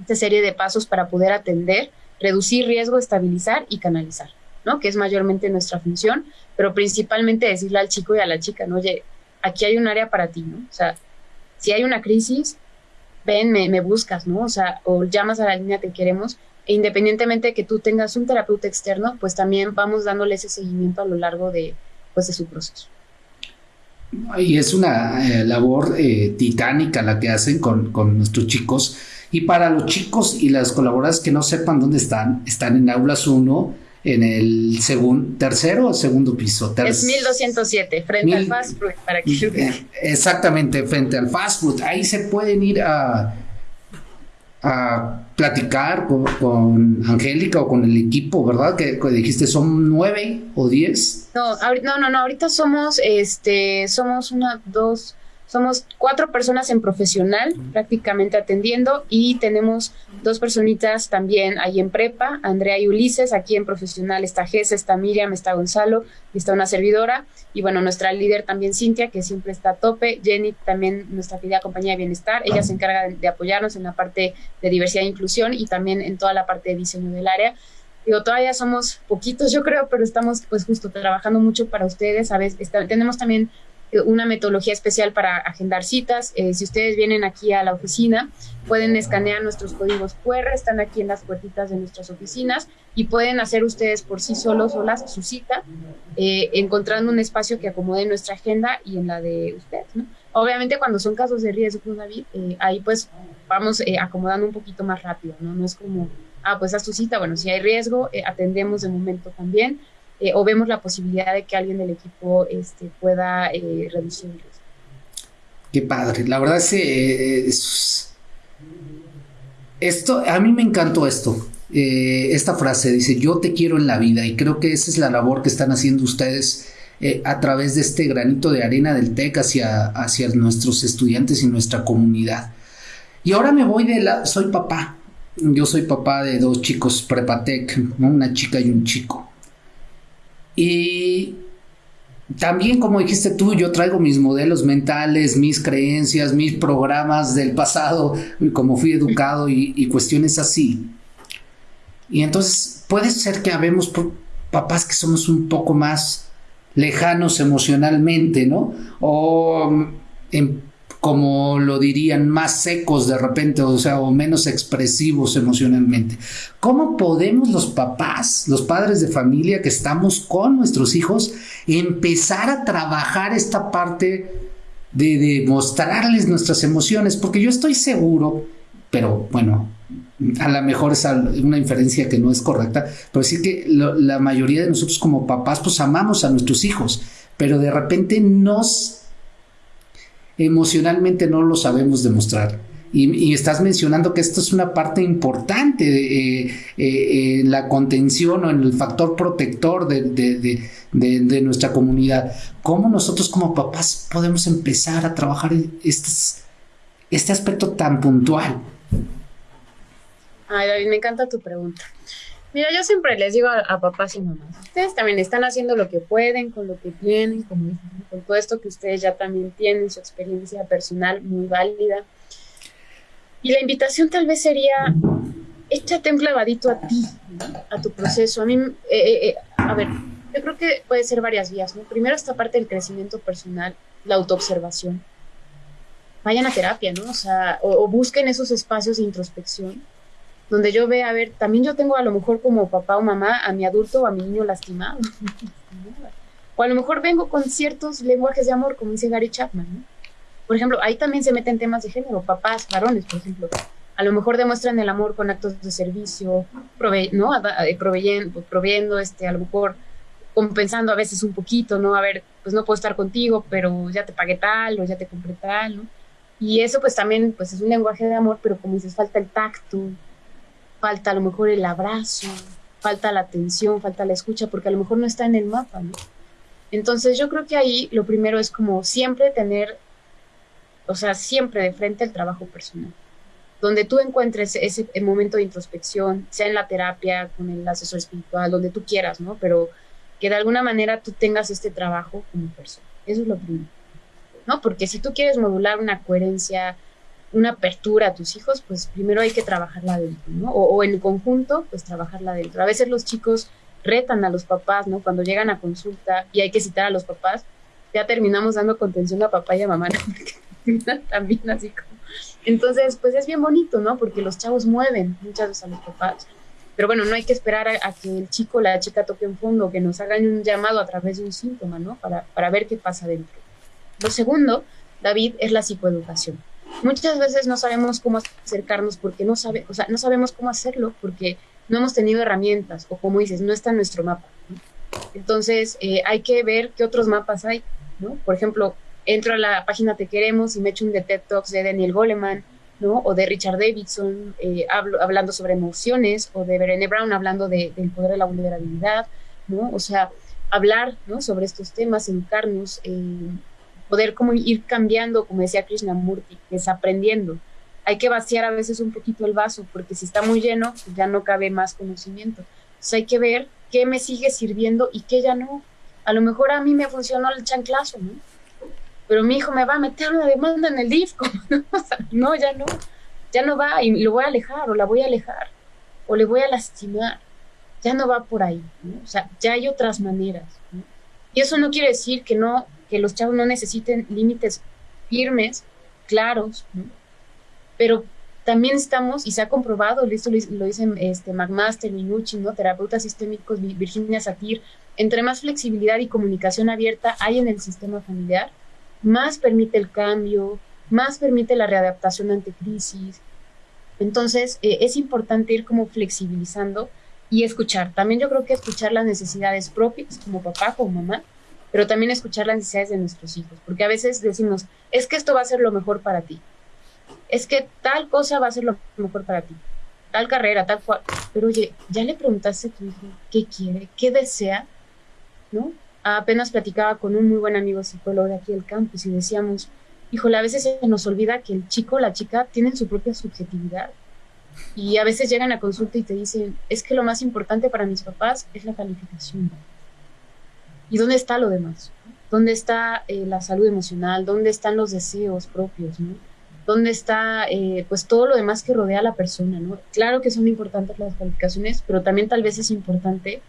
esta serie de pasos para poder atender, reducir riesgo, estabilizar y canalizar, ¿no? Que es mayormente nuestra función, pero principalmente decirle al chico y a la chica, ¿no? Oye, aquí hay un área para ti, ¿no? O sea, si hay una crisis, ven, me, me buscas, ¿no? O sea, o llamas a la línea que queremos e independientemente de que tú tengas un terapeuta externo, pues también vamos dándole ese seguimiento a lo largo de, pues, de su proceso. Y es una eh, labor eh, titánica la que hacen con, con, nuestros chicos. Y para los chicos y las colaboradoras que no sepan dónde están, están en Aulas 1, en el segundo, tercero o segundo piso. es 1207, frente al fast food, para que [LAUGHS] eh, Exactamente, frente al fast food. Ahí se pueden ir a a platicar con, Angélica o con el equipo, ¿verdad? Que, dijiste son nueve o diez. No, no, no, no, ahorita somos, este, somos una, dos, somos cuatro personas en profesional prácticamente atendiendo y tenemos dos personitas también ahí en prepa, Andrea y Ulises, aquí en profesional está Gess, está Miriam, está Gonzalo y está una servidora. Y bueno, nuestra líder también Cintia, que siempre está a tope, Jenny también nuestra querida compañía de bienestar, ella se encarga de, apoyarnos en la parte de diversidad e inclusión y también en toda la parte de diseño del área. Digo, todavía somos poquitos, yo creo, pero estamos pues justo trabajando mucho para ustedes. A veces tenemos también una metodología especial para agendar citas. Eh, si ustedes vienen aquí a la oficina, pueden escanear nuestros códigos QR, están aquí en las puertitas de nuestras oficinas y pueden hacer ustedes por sí solos, solas, su cita, eh, encontrando un espacio que acomode nuestra agenda y en la de ustedes. Obviamente cuando son casos de riesgo, David, eh, ahí pues vamos acomodando un poquito más rápido, ¿no? No es como, ah, pues haz tu cita, bueno, si hay riesgo, atendemos de momento también eh, o vemos la posibilidad de que alguien del equipo este, pueda eh. Qué padre, la verdad es que esto, a mí me encantó esto, eh, esta frase dice, yo te quiero en la vida y creo que esa es la labor que están haciendo ustedes a través de este granito de arena del TEC hacia, hacia nuestros estudiantes y nuestra comunidad. Y ahora me voy de la, soy papá, yo soy papá de dos chicos prepatec, una chica y un chico. Y también, como dijiste tú, yo traigo mis modelos mentales, mis creencias, mis programas del pasado, como fui educado y, cuestiones así. Y entonces puede ser que habemos papás que somos un poco más lejanos emocionalmente, ¿no? O en como lo dirían, más secos de repente, o sea, o menos expresivos emocionalmente. ¿Cómo podemos los papás, los padres de familia que estamos con nuestros hijos, empezar a trabajar esta parte de, mostrarles nuestras emociones, porque yo estoy seguro, pero bueno, a lo mejor es una inferencia que no es correcta, pero sí que la mayoría de nosotros como papás pues amamos a nuestros hijos, pero de repente nos emocionalmente no lo sabemos demostrar. Y, estás mencionando que esto es una parte importante de, eh, eh, en la contención o en el factor protector de, nuestra comunidad. ¿Cómo nosotros como papás podemos empezar a trabajar este aspecto tan puntual? Ay, David, me encanta tu pregunta. Mira, yo siempre les digo a, papás y mamás, ustedes también están haciendo lo que pueden con lo que tienen, con, con todo esto que ustedes ya también tienen, su experiencia personal muy válida y la invitación tal vez sería, échate un clavadito a ti, a tu proceso. A mí, eh, eh, eh, a ver, yo creo que puede ser varias vías, ¿no? Primero esta parte del crecimiento personal, la autoobservación. Vayan a terapia, ¿no? O sea, o, busquen esos espacios de introspección donde yo vea, a ver, también yo tengo a lo mejor como papá o mamá a mi adulto o a mi niño lastimado. o a lo mejor vengo con ciertos lenguajes de amor, como dice Gary Chapman, ¿no? Por ejemplo, ahí también se meten temas de género, papás, varones, por ejemplo. A lo mejor demuestran el amor con actos de servicio, ¿no? Eh, proveyendo, proveyendo, este, a lo mejor compensando a veces un poquito, ¿no? A ver, pues no puedo estar contigo, pero ya te pagué tal o ya te compré tal, ¿no? Y eso pues también pues es un lenguaje de amor, pero como dices, falta el tacto, falta a lo mejor el abrazo, falta la atención, falta la escucha, porque a lo mejor no está en el mapa. Entonces yo creo que ahí lo primero es como siempre tener o sea, siempre de frente al trabajo personal, donde tú encuentres ese momento de introspección, sea en la terapia, con el asesor espiritual, donde tú quieras, ¿no? Pero que de alguna manera tú tengas este trabajo como persona. Eso es lo primero, ¿no? Porque si tú quieres modular una coherencia, una apertura a tus hijos, pues primero hay que trabajarla dentro, ¿no? O, o en conjunto, pues trabajarla dentro. A veces los chicos retan a los papás, ¿no? Cuando llegan a consulta y hay que citar a los papás, ya terminamos dando contención a papá y a mamá, ¿no? [LAUGHS] también así como. Entonces, pues es bien bonito, ¿no? Porque los chavos mueven muchas veces a los papás. Pero bueno, no hay que esperar a, que el chico o la chica toque en fondo, que nos hagan un llamado a través de un síntoma, ¿no? Para, para ver qué pasa dentro. Lo segundo, David, es la psicoeducación. Muchas veces no sabemos cómo acercarnos porque no, sabe, o sea, no sabemos cómo hacerlo porque no hemos tenido herramientas o como dices, no está en nuestro mapa. Entonces, eh, hay que ver qué otros mapas hay, ¿no? Por ejemplo, entro a la página Te Queremos y me echo un de TED Talks de Daniel Goleman, ¿no? O de Richard Davidson eh, hablando sobre emociones, o de Brené Brown hablando de, del poder de la vulnerabilidad, ¿no? O sea, hablar, ¿no? Sobre estos temas, educarnos, poder como ir cambiando, como decía Krishnamurti, desaprendiendo. Hay que vaciar a veces un poquito el vaso, porque si está muy lleno, ya no cabe más conocimiento. Entonces hay que ver qué me sigue sirviendo y qué ya no. A lo mejor a mí me funcionó el chanclazo, ¿no? pero mi hijo me va a meter una demanda en el disco. [LAUGHS] ¿no? ya no, ya no va y lo voy a alejar o la voy a alejar o le voy a lastimar. Ya no va por ahí, O sea, ya hay otras maneras. Y eso no quiere decir que no, que los chavos no necesiten límites firmes, claros, Pero también estamos, y se ha comprobado, esto lo, dicen este, McMaster, Minucci, ¿no? terapeutas sistémicos, Virginia Satir, entre más flexibilidad y comunicación abierta hay en el sistema familiar, más permite el cambio, más permite la readaptación ante crisis. Entonces, eh, es importante ir como flexibilizando y escuchar. También yo creo que escuchar las necesidades propias, como papá, como mamá, pero también escuchar las necesidades de nuestros hijos, porque a veces decimos, es que esto va a ser lo mejor para ti, es que tal cosa va a ser lo mejor para ti, tal carrera, tal cual, pero oye, ya le preguntaste a tu hijo qué quiere, qué desea, ¿no? apenas platicaba con un muy buen amigo psicólogo de aquí del campus y decíamos, híjole, a veces se nos olvida que el chico la chica tienen su propia subjetividad. Y a veces llegan a consulta y te dicen, es que lo más importante para mis papás es la calificación. ¿Y dónde está lo demás? ¿Dónde está eh, la salud emocional? ¿Dónde están los deseos propios? ¿no? ¿Dónde está eh, pues todo lo demás que rodea a la persona? ¿no? Claro que son importantes las calificaciones, pero también tal vez es importante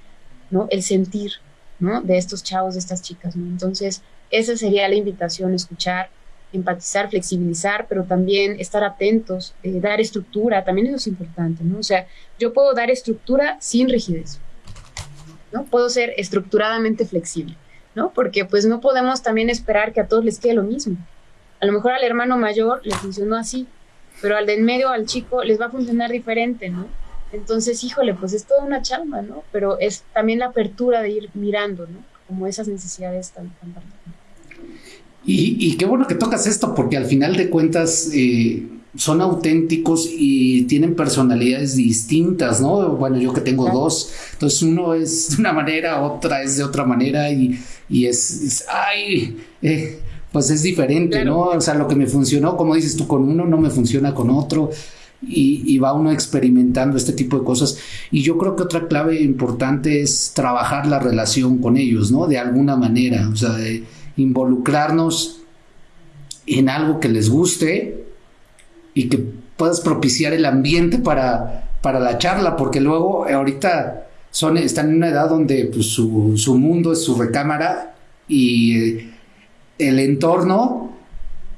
¿no? el sentir, de estos chavos, de estas chicas, Entonces, esa sería la invitación, escuchar, empatizar, flexibilizar, pero también estar atentos, eh, dar estructura, también eso es importante, ¿no? O sea, yo puedo dar estructura sin rigidez, ¿no? Puedo ser estructuradamente flexible, ¿no? Porque pues no podemos también esperar que a todos les quede lo mismo. A lo mejor al hermano mayor le funcionó así, pero al de en medio, al chico, les va a funcionar diferente, ¿no? Entonces, híjole, pues es toda una chamba, ¿no? Pero es también la apertura de ir mirando, ¿no? Como esas necesidades tan, tan y, qué bueno que tocas esto, porque al final de cuentas eh, son auténticos y tienen personalidades distintas, ¿no? Bueno, yo que tengo dos, entonces uno es [LAUGHS] de una manera, otra es de otra manera y, es, ay, eh, pues es diferente, ¿no? O sea, lo que me funcionó, como dices tú, con uno no me funciona con otro. Y, va uno experimentando este tipo de cosas. Y yo creo que otra clave importante es trabajar la relación con ellos, ¿no? De alguna manera, o sea, de involucrarnos en algo que les guste y que puedas propiciar el ambiente para, para la charla, porque luego ahorita son, están en una edad donde pues, su, su mundo es su recámara y eh, el entorno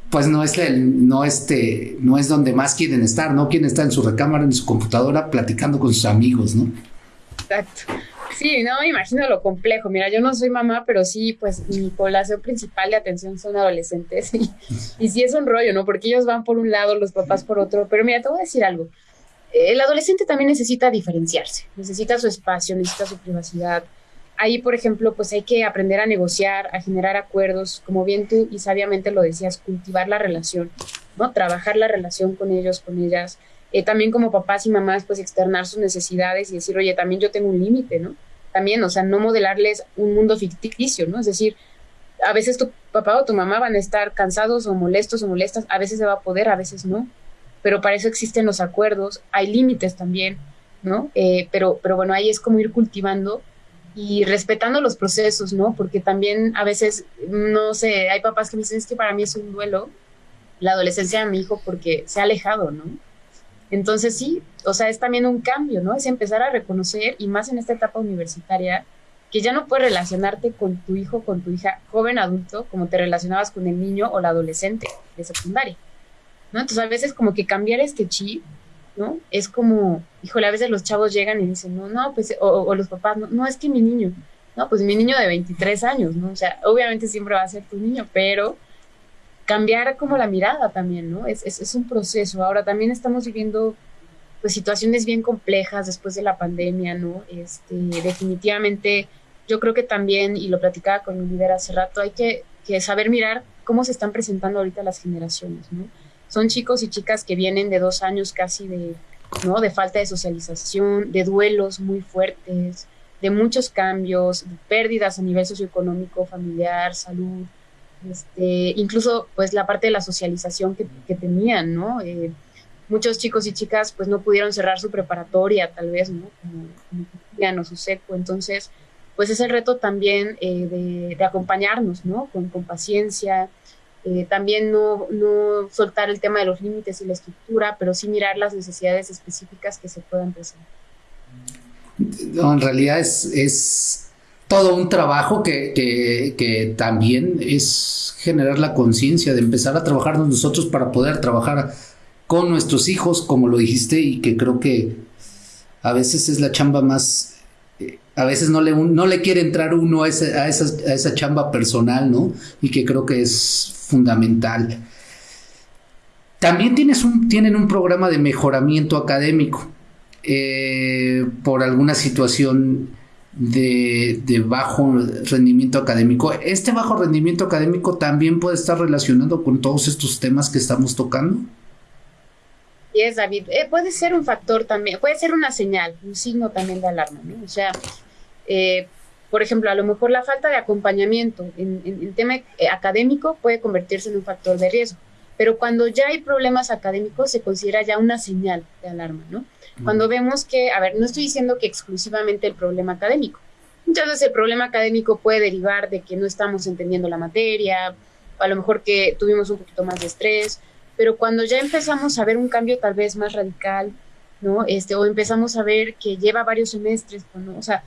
pues no es el, no este, no es donde más quieren estar, no quieren estar en su recámara, en su computadora, platicando con sus amigos, ¿no? Exacto. Sí, no imagino lo complejo. Mira, yo no soy mamá, pero sí, pues mi población principal de atención son adolescentes y, y sí es un rollo, ¿no? Porque ellos van por un lado, los papás por otro. Pero mira, te voy a decir algo. El adolescente también necesita diferenciarse, necesita su espacio, necesita su privacidad, ahí, por ejemplo, pues hay que aprender a negociar, a generar acuerdos, como bien tú y sabiamente lo decías, cultivar la relación, ¿no? Trabajar la relación con ellos, con ellas. Eh, también como papás y mamás, pues externar sus necesidades y decir, oye, también yo tengo un límite, ¿no? También, o sea, no modelarles un mundo ficticio, ¿no? Es decir, a veces tu papá o tu mamá van a estar cansados o molestos o molestas, a veces se va a poder, a veces no, pero para eso existen los acuerdos, hay límites también, ¿no? Eh, pero, pero bueno, ahí es como ir cultivando y respetando los procesos, ¿no? Porque también a veces, no sé, hay papás que me dicen, es que para mí es un duelo la adolescencia de mi hijo porque se ha alejado, ¿no? Entonces sí, o sea, es también un cambio, ¿no? Es empezar a reconocer, y más en esta etapa universitaria, que ya no puedes relacionarte con tu hijo, con tu hija joven adulto, como te relacionabas con el niño o la adolescente de secundaria, ¿no? Entonces a veces como que cambiar este chip ¿no? Es como, híjole, a veces los chavos llegan y dicen, no, no, pues, o, los papás, no, no, es que mi niño, no, pues mi niño de 23 años, ¿no? O sea, obviamente siempre va a ser tu niño, pero cambiar como la mirada también, ¿no? Es, es, un proceso. Ahora también estamos viviendo pues situaciones bien complejas después de la pandemia, ¿no? Este, definitivamente yo creo que también, y lo platicaba con mi líder hace rato, hay que, que saber mirar cómo se están presentando ahorita las generaciones, ¿no? son chicos y chicas que vienen de dos años casi de, ¿no? de falta de socialización, de duelos muy fuertes, de muchos cambios, de pérdidas a nivel socioeconómico, familiar, salud, este, incluso pues la parte de la socialización que, tenían, ¿no? Eh, muchos chicos y chicas pues no pudieron cerrar su preparatoria tal vez, ¿no? Como, como o su seco, entonces pues es el reto también eh, de, acompañarnos, ¿no? Con, paciencia, eh, también no, no, soltar el tema de los límites y la estructura, pero sí mirar las necesidades específicas que se puedan presentar. En realidad es, es todo un trabajo que, que, también es generar la conciencia de empezar a trabajar nosotros para poder trabajar con nuestros hijos, como lo dijiste, y que creo que a veces es la chamba más a veces no le, no le quiere entrar uno a, esa, a, esa, chamba personal, ¿no? Y que creo que es fundamental. También tienes un, tienen un programa de mejoramiento académico eh, por alguna situación de, bajo rendimiento académico. ¿Este bajo rendimiento académico también puede estar relacionado con todos estos temas que estamos tocando? es, David. Eh, puede ser un factor también, puede ser una señal, un signo también de alarma, ¿no? O sea, eh, por ejemplo, a lo mejor la falta de acompañamiento en, el tema eh, académico puede convertirse en un factor de riesgo, pero cuando ya hay problemas académicos se considera ya una señal de alarma, ¿no? Cuando vemos que, a ver, no estoy diciendo que exclusivamente el problema académico. Muchas veces el problema académico puede derivar de que no estamos entendiendo la materia, a lo mejor que tuvimos un poquito más de estrés, pero cuando ya empezamos a ver un cambio tal vez más radical, ¿no? Este, o empezamos a ver que lleva varios semestres, ¿no? O sea,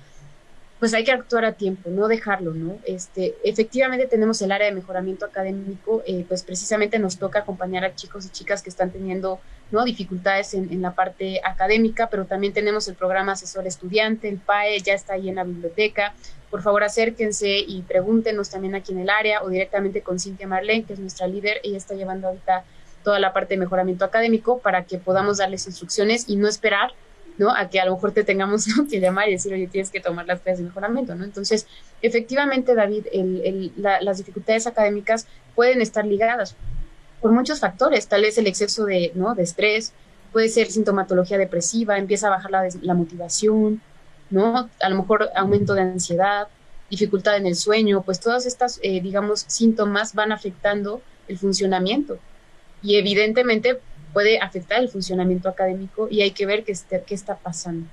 pues hay que actuar a tiempo, no dejarlo, ¿no? Este, efectivamente tenemos el área de mejoramiento académico, eh, pues precisamente nos toca acompañar a chicos y chicas que están teniendo ¿no? dificultades en, la parte académica, pero también tenemos el programa Asesor Estudiante, el PAE, ya está ahí en la biblioteca. Por favor, acérquense y pregúntenos también aquí en el área o directamente con Cintia Marlene, que es nuestra líder. Ella está llevando ahorita toda la parte de mejoramiento académico para que podamos darles instrucciones y no esperar ¿no? A que a lo mejor te tengamos que llamar y decir, oye, tienes que tomar las clases de mejoramiento, ¿no? Entonces, efectivamente, David, las dificultades académicas pueden estar ligadas por muchos factores, tal vez el exceso de, ¿no? de estrés, puede ser sintomatología depresiva, empieza a bajar la, motivación, ¿no? A lo mejor aumento de ansiedad, dificultad en el sueño, pues todas estas, eh, digamos, síntomas van afectando el funcionamiento. Y evidentemente puede afectar el funcionamiento académico y hay que ver qué, este, qué está pasando.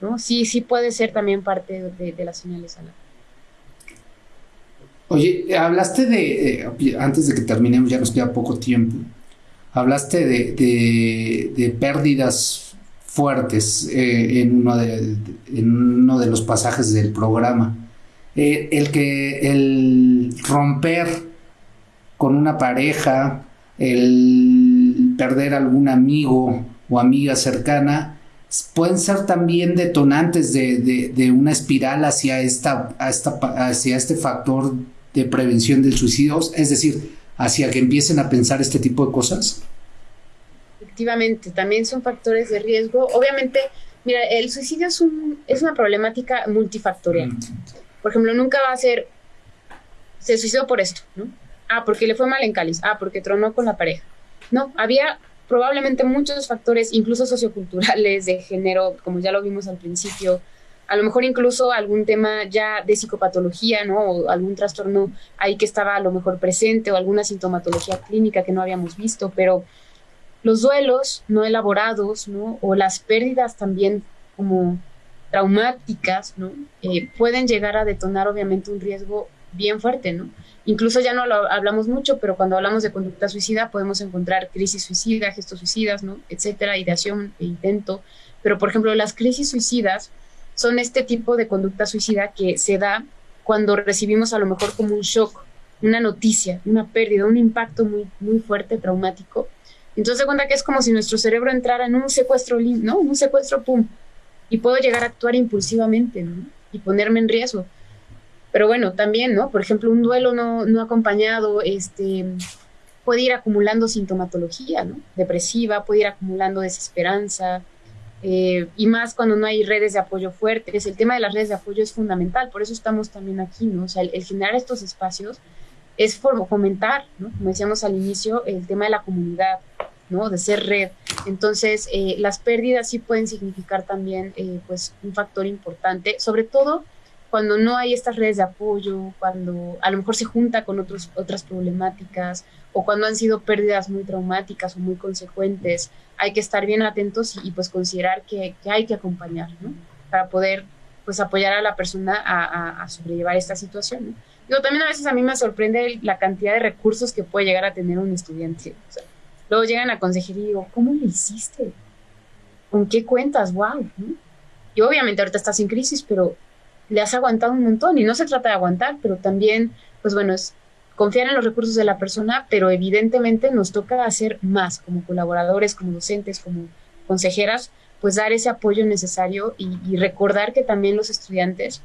¿no? Sí, sí puede ser también parte de, las señales alarma. Oye, hablaste de, eh, antes de que terminemos, ya nos queda poco tiempo, hablaste de, de, pérdidas fuertes eh, en, uno de, en uno de los pasajes del programa. Eh, el que el romper con una pareja, el perder algún amigo o amiga cercana, pueden ser también detonantes de, de, una espiral hacia, esta, esta, hacia este factor de prevención del suicidio, es decir, hacia que empiecen a pensar este tipo de cosas? Efectivamente, también son factores de riesgo. Obviamente, mira, el suicidio es, un, es una problemática multifactorial. Mm. Por ejemplo, nunca va a ser, se suicidó por esto, ¿no? Ah, porque le fue mal en cáliz. Ah, porque tronó con la pareja. No, había probablemente muchos factores, incluso socioculturales, de género, como ya lo vimos al principio, a lo mejor incluso algún tema ya de psicopatología, ¿no? O algún trastorno ahí que estaba a lo mejor presente o alguna sintomatología clínica que no habíamos visto, pero los duelos no elaborados, ¿no? O las pérdidas también como traumáticas, ¿no? Eh, pueden llegar a detonar obviamente un riesgo bien fuerte, ¿no? Incluso ya no lo hablamos mucho, pero cuando hablamos de conducta suicida podemos encontrar crisis suicida, gestos suicidas, ¿no? Etcétera, ideación e intento. Pero, por ejemplo, las crisis suicidas son este tipo de conducta suicida que se da cuando recibimos a lo mejor como un shock, una noticia, una pérdida, un impacto muy, muy fuerte, traumático. Entonces se cuenta que es como si nuestro cerebro entrara en un secuestro, ¿no? Un secuestro, pum. Y puedo llegar a actuar impulsivamente, ¿no? Y ponerme en riesgo. Pero bueno, también, ¿no? Por ejemplo, un duelo no, no acompañado, este, puede ir acumulando sintomatología, ¿no? Depresiva, puede ir acumulando desesperanza, eh, y más cuando no hay redes de apoyo fuertes. El tema de las redes de apoyo es fundamental, por eso estamos también aquí, ¿no? O sea, el, generar estos espacios es fomentar, ¿no? Como decíamos al inicio, el tema de la comunidad, ¿no? De ser red. Entonces, eh, las pérdidas sí pueden significar también, eh, pues, un factor importante, sobre todo cuando no hay estas redes de apoyo, cuando a lo mejor se junta con otros, otras problemáticas o cuando han sido pérdidas muy traumáticas o muy consecuentes, hay que estar bien atentos y, pues considerar que, hay que acompañar, ¿no? Para poder pues apoyar a la persona a, sobrellevar esta situación, ¿no? también a veces a mí me sorprende la cantidad de recursos que puede llegar a tener un estudiante. luego llegan a consejería y digo, ¿cómo lo hiciste? ¿Con qué cuentas? ¡Wow! Y obviamente ahorita estás en crisis, pero le has aguantado un montón y no se trata de aguantar, pero también, pues bueno, es confiar en los recursos de la persona, pero evidentemente nos toca hacer más como colaboradores, como docentes, como consejeras, pues dar ese apoyo necesario y, recordar que también los estudiantes,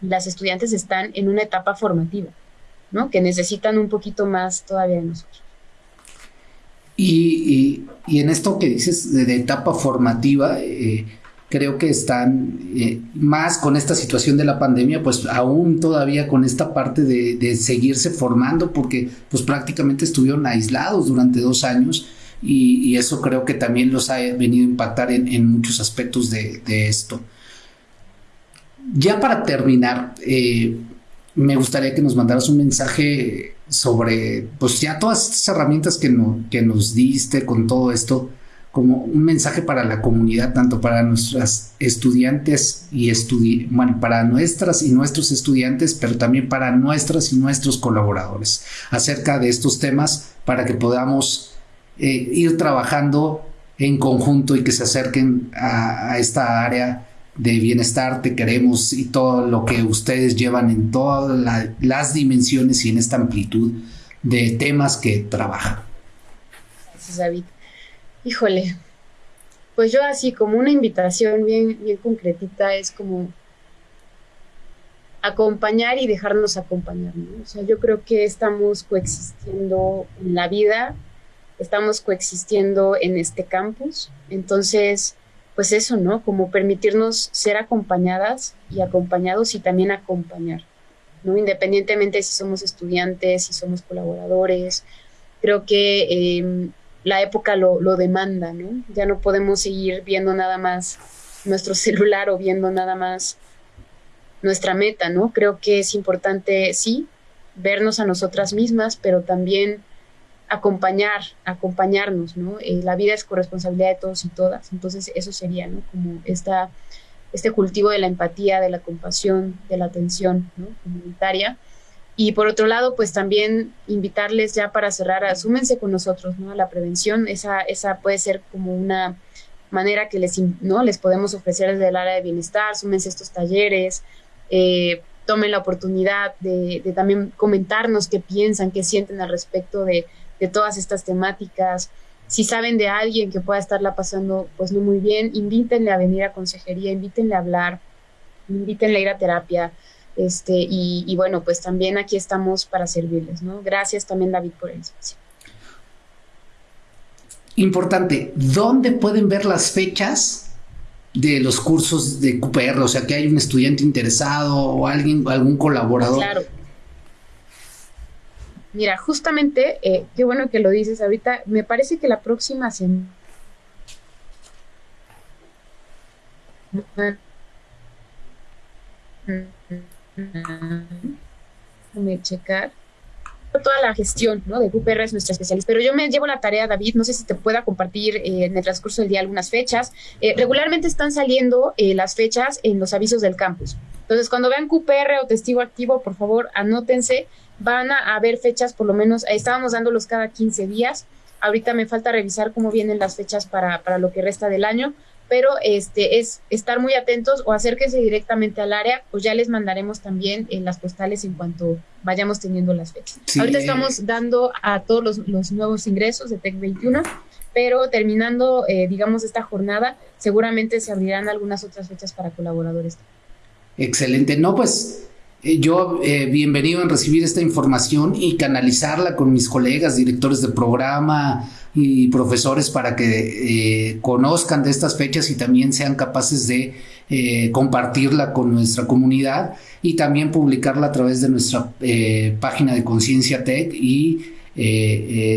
las estudiantes están en una etapa formativa, ¿no? Que necesitan un poquito más todavía de nosotros. Y, en esto que dices de, etapa formativa, eh, creo que están eh, más con esta situación de la pandemia, pues aún todavía con esta parte de, seguirse formando, porque pues prácticamente estuvieron aislados durante dos años y, eso creo que también los ha venido a impactar en, muchos aspectos de, esto. Ya para terminar, eh, me gustaría que nos mandaras un mensaje sobre, pues ya todas estas herramientas que, que nos diste con todo esto, como un mensaje para la comunidad, tanto para nuestras estudiantes y estudi bueno, para nuestras y nuestros estudiantes, pero también para nuestras y nuestros colaboradores acerca de estos temas para que podamos eh, ir trabajando en conjunto y que se acerquen a, esta área de bienestar, te queremos y todo lo que ustedes llevan en todas las dimensiones y en esta amplitud de temas que trabajan. Gracias, David. Híjole, pues yo así como una invitación bien, bien concretita es como acompañar y dejarnos acompañar. O sea, yo creo que estamos coexistiendo en la vida, estamos coexistiendo en este campus, entonces, pues eso, ¿no? Como permitirnos ser acompañadas y acompañados y también acompañar, ¿no? Independientemente si somos estudiantes, si somos colaboradores, creo que em, la época lo, lo demanda, ¿no? Ya no podemos seguir viendo nada más nuestro [LAUGHS] celular o viendo nada más nuestra meta, ¿no? Creo que es importante, sí, vernos a nosotras mismas, pero también acompañar, acompañarnos, ¿no? Eh, la vida es corresponsabilidad de todos y todas, entonces eso sería, ¿no? Como esta, este cultivo de la empatía, de la compasión, de la atención, ¿no? Comunitaria. Y por otro lado, pues también invitarles ya para cerrar, asúmense con nosotros, ¿no? A la prevención, esa, esa puede ser como una manera que les, ¿no? les podemos ofrecer desde el área de bienestar, súmense estos talleres, eh, tomen la oportunidad de, también comentarnos qué piensan, qué sienten al respecto de, todas estas temáticas. Si saben de alguien que pueda estarla pasando pues no muy bien, invítenle a venir a consejería, invítenle a hablar, invítenle a ir a terapia. Este, y, bueno, pues también aquí estamos para servirles, ¿no? Gracias también David por el espacio. Importante, ¿dónde pueden ver las fechas de los cursos de QPR, o sea que hay un estudiante interesado o alguien, algún colaborador. Claro. Mira, justamente, eh, qué bueno que lo dices ahorita, me parece que la próxima semana... Déjame checar toda la gestión ¿no? de QPR es nuestra especialista, pero yo me llevo la tarea, David, no sé si te pueda compartir eh, en el transcurso del día algunas fechas. Eh, regularmente están saliendo eh, las fechas en los avisos del campus. Entonces, cuando vean QPR o testigo activo, por favor, anótense. Van a haber fechas, por lo menos, estábamos dándolos cada 15 días. Ahorita me falta revisar cómo vienen las fechas para, para lo que resta del año, pero este es estar muy atentos o acérquense directamente al área, pues ya les mandaremos también en las postales en cuanto vayamos teniendo las fechas. Ahorita estamos dando a todos los, nuevos ingresos de TEC 21, pero terminando, eh, digamos, esta jornada, seguramente se abrirán algunas otras fechas para colaboradores. Excelente. No, pues eh, yo eh, bienvenido en recibir esta información y canalizarla con mis colegas, directores de programa, y profesores para que eh, conozcan de estas fechas y también sean capaces de eh, compartirla con nuestra comunidad y también publicarla a través de nuestra eh, página de Conciencia Tech y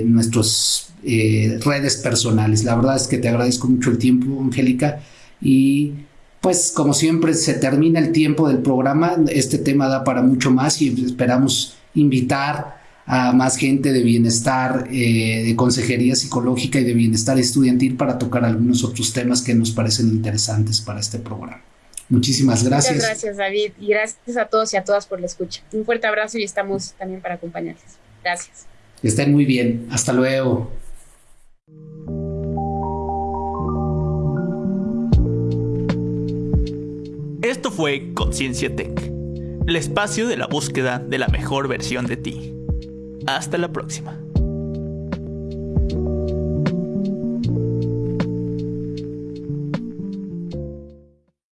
nuestras redes personales. La verdad es que te agradezco mucho el tiempo, Angélica, y pues como siempre se termina el tiempo del programa, este tema da para mucho más y esperamos invitar a más gente de bienestar, eh, de consejería psicológica y de bienestar estudiantil para tocar algunos otros temas que nos parecen interesantes para este programa. Muchísimas gracias. Muchas gracias, David, y gracias a todos y a todas por la escucha. Un fuerte abrazo y estamos también para acompañarles. Gracias. Estén muy bien. Hasta luego. Esto fue Conciencia Tech, el espacio de la búsqueda de la mejor versión de ti. Hasta la próxima.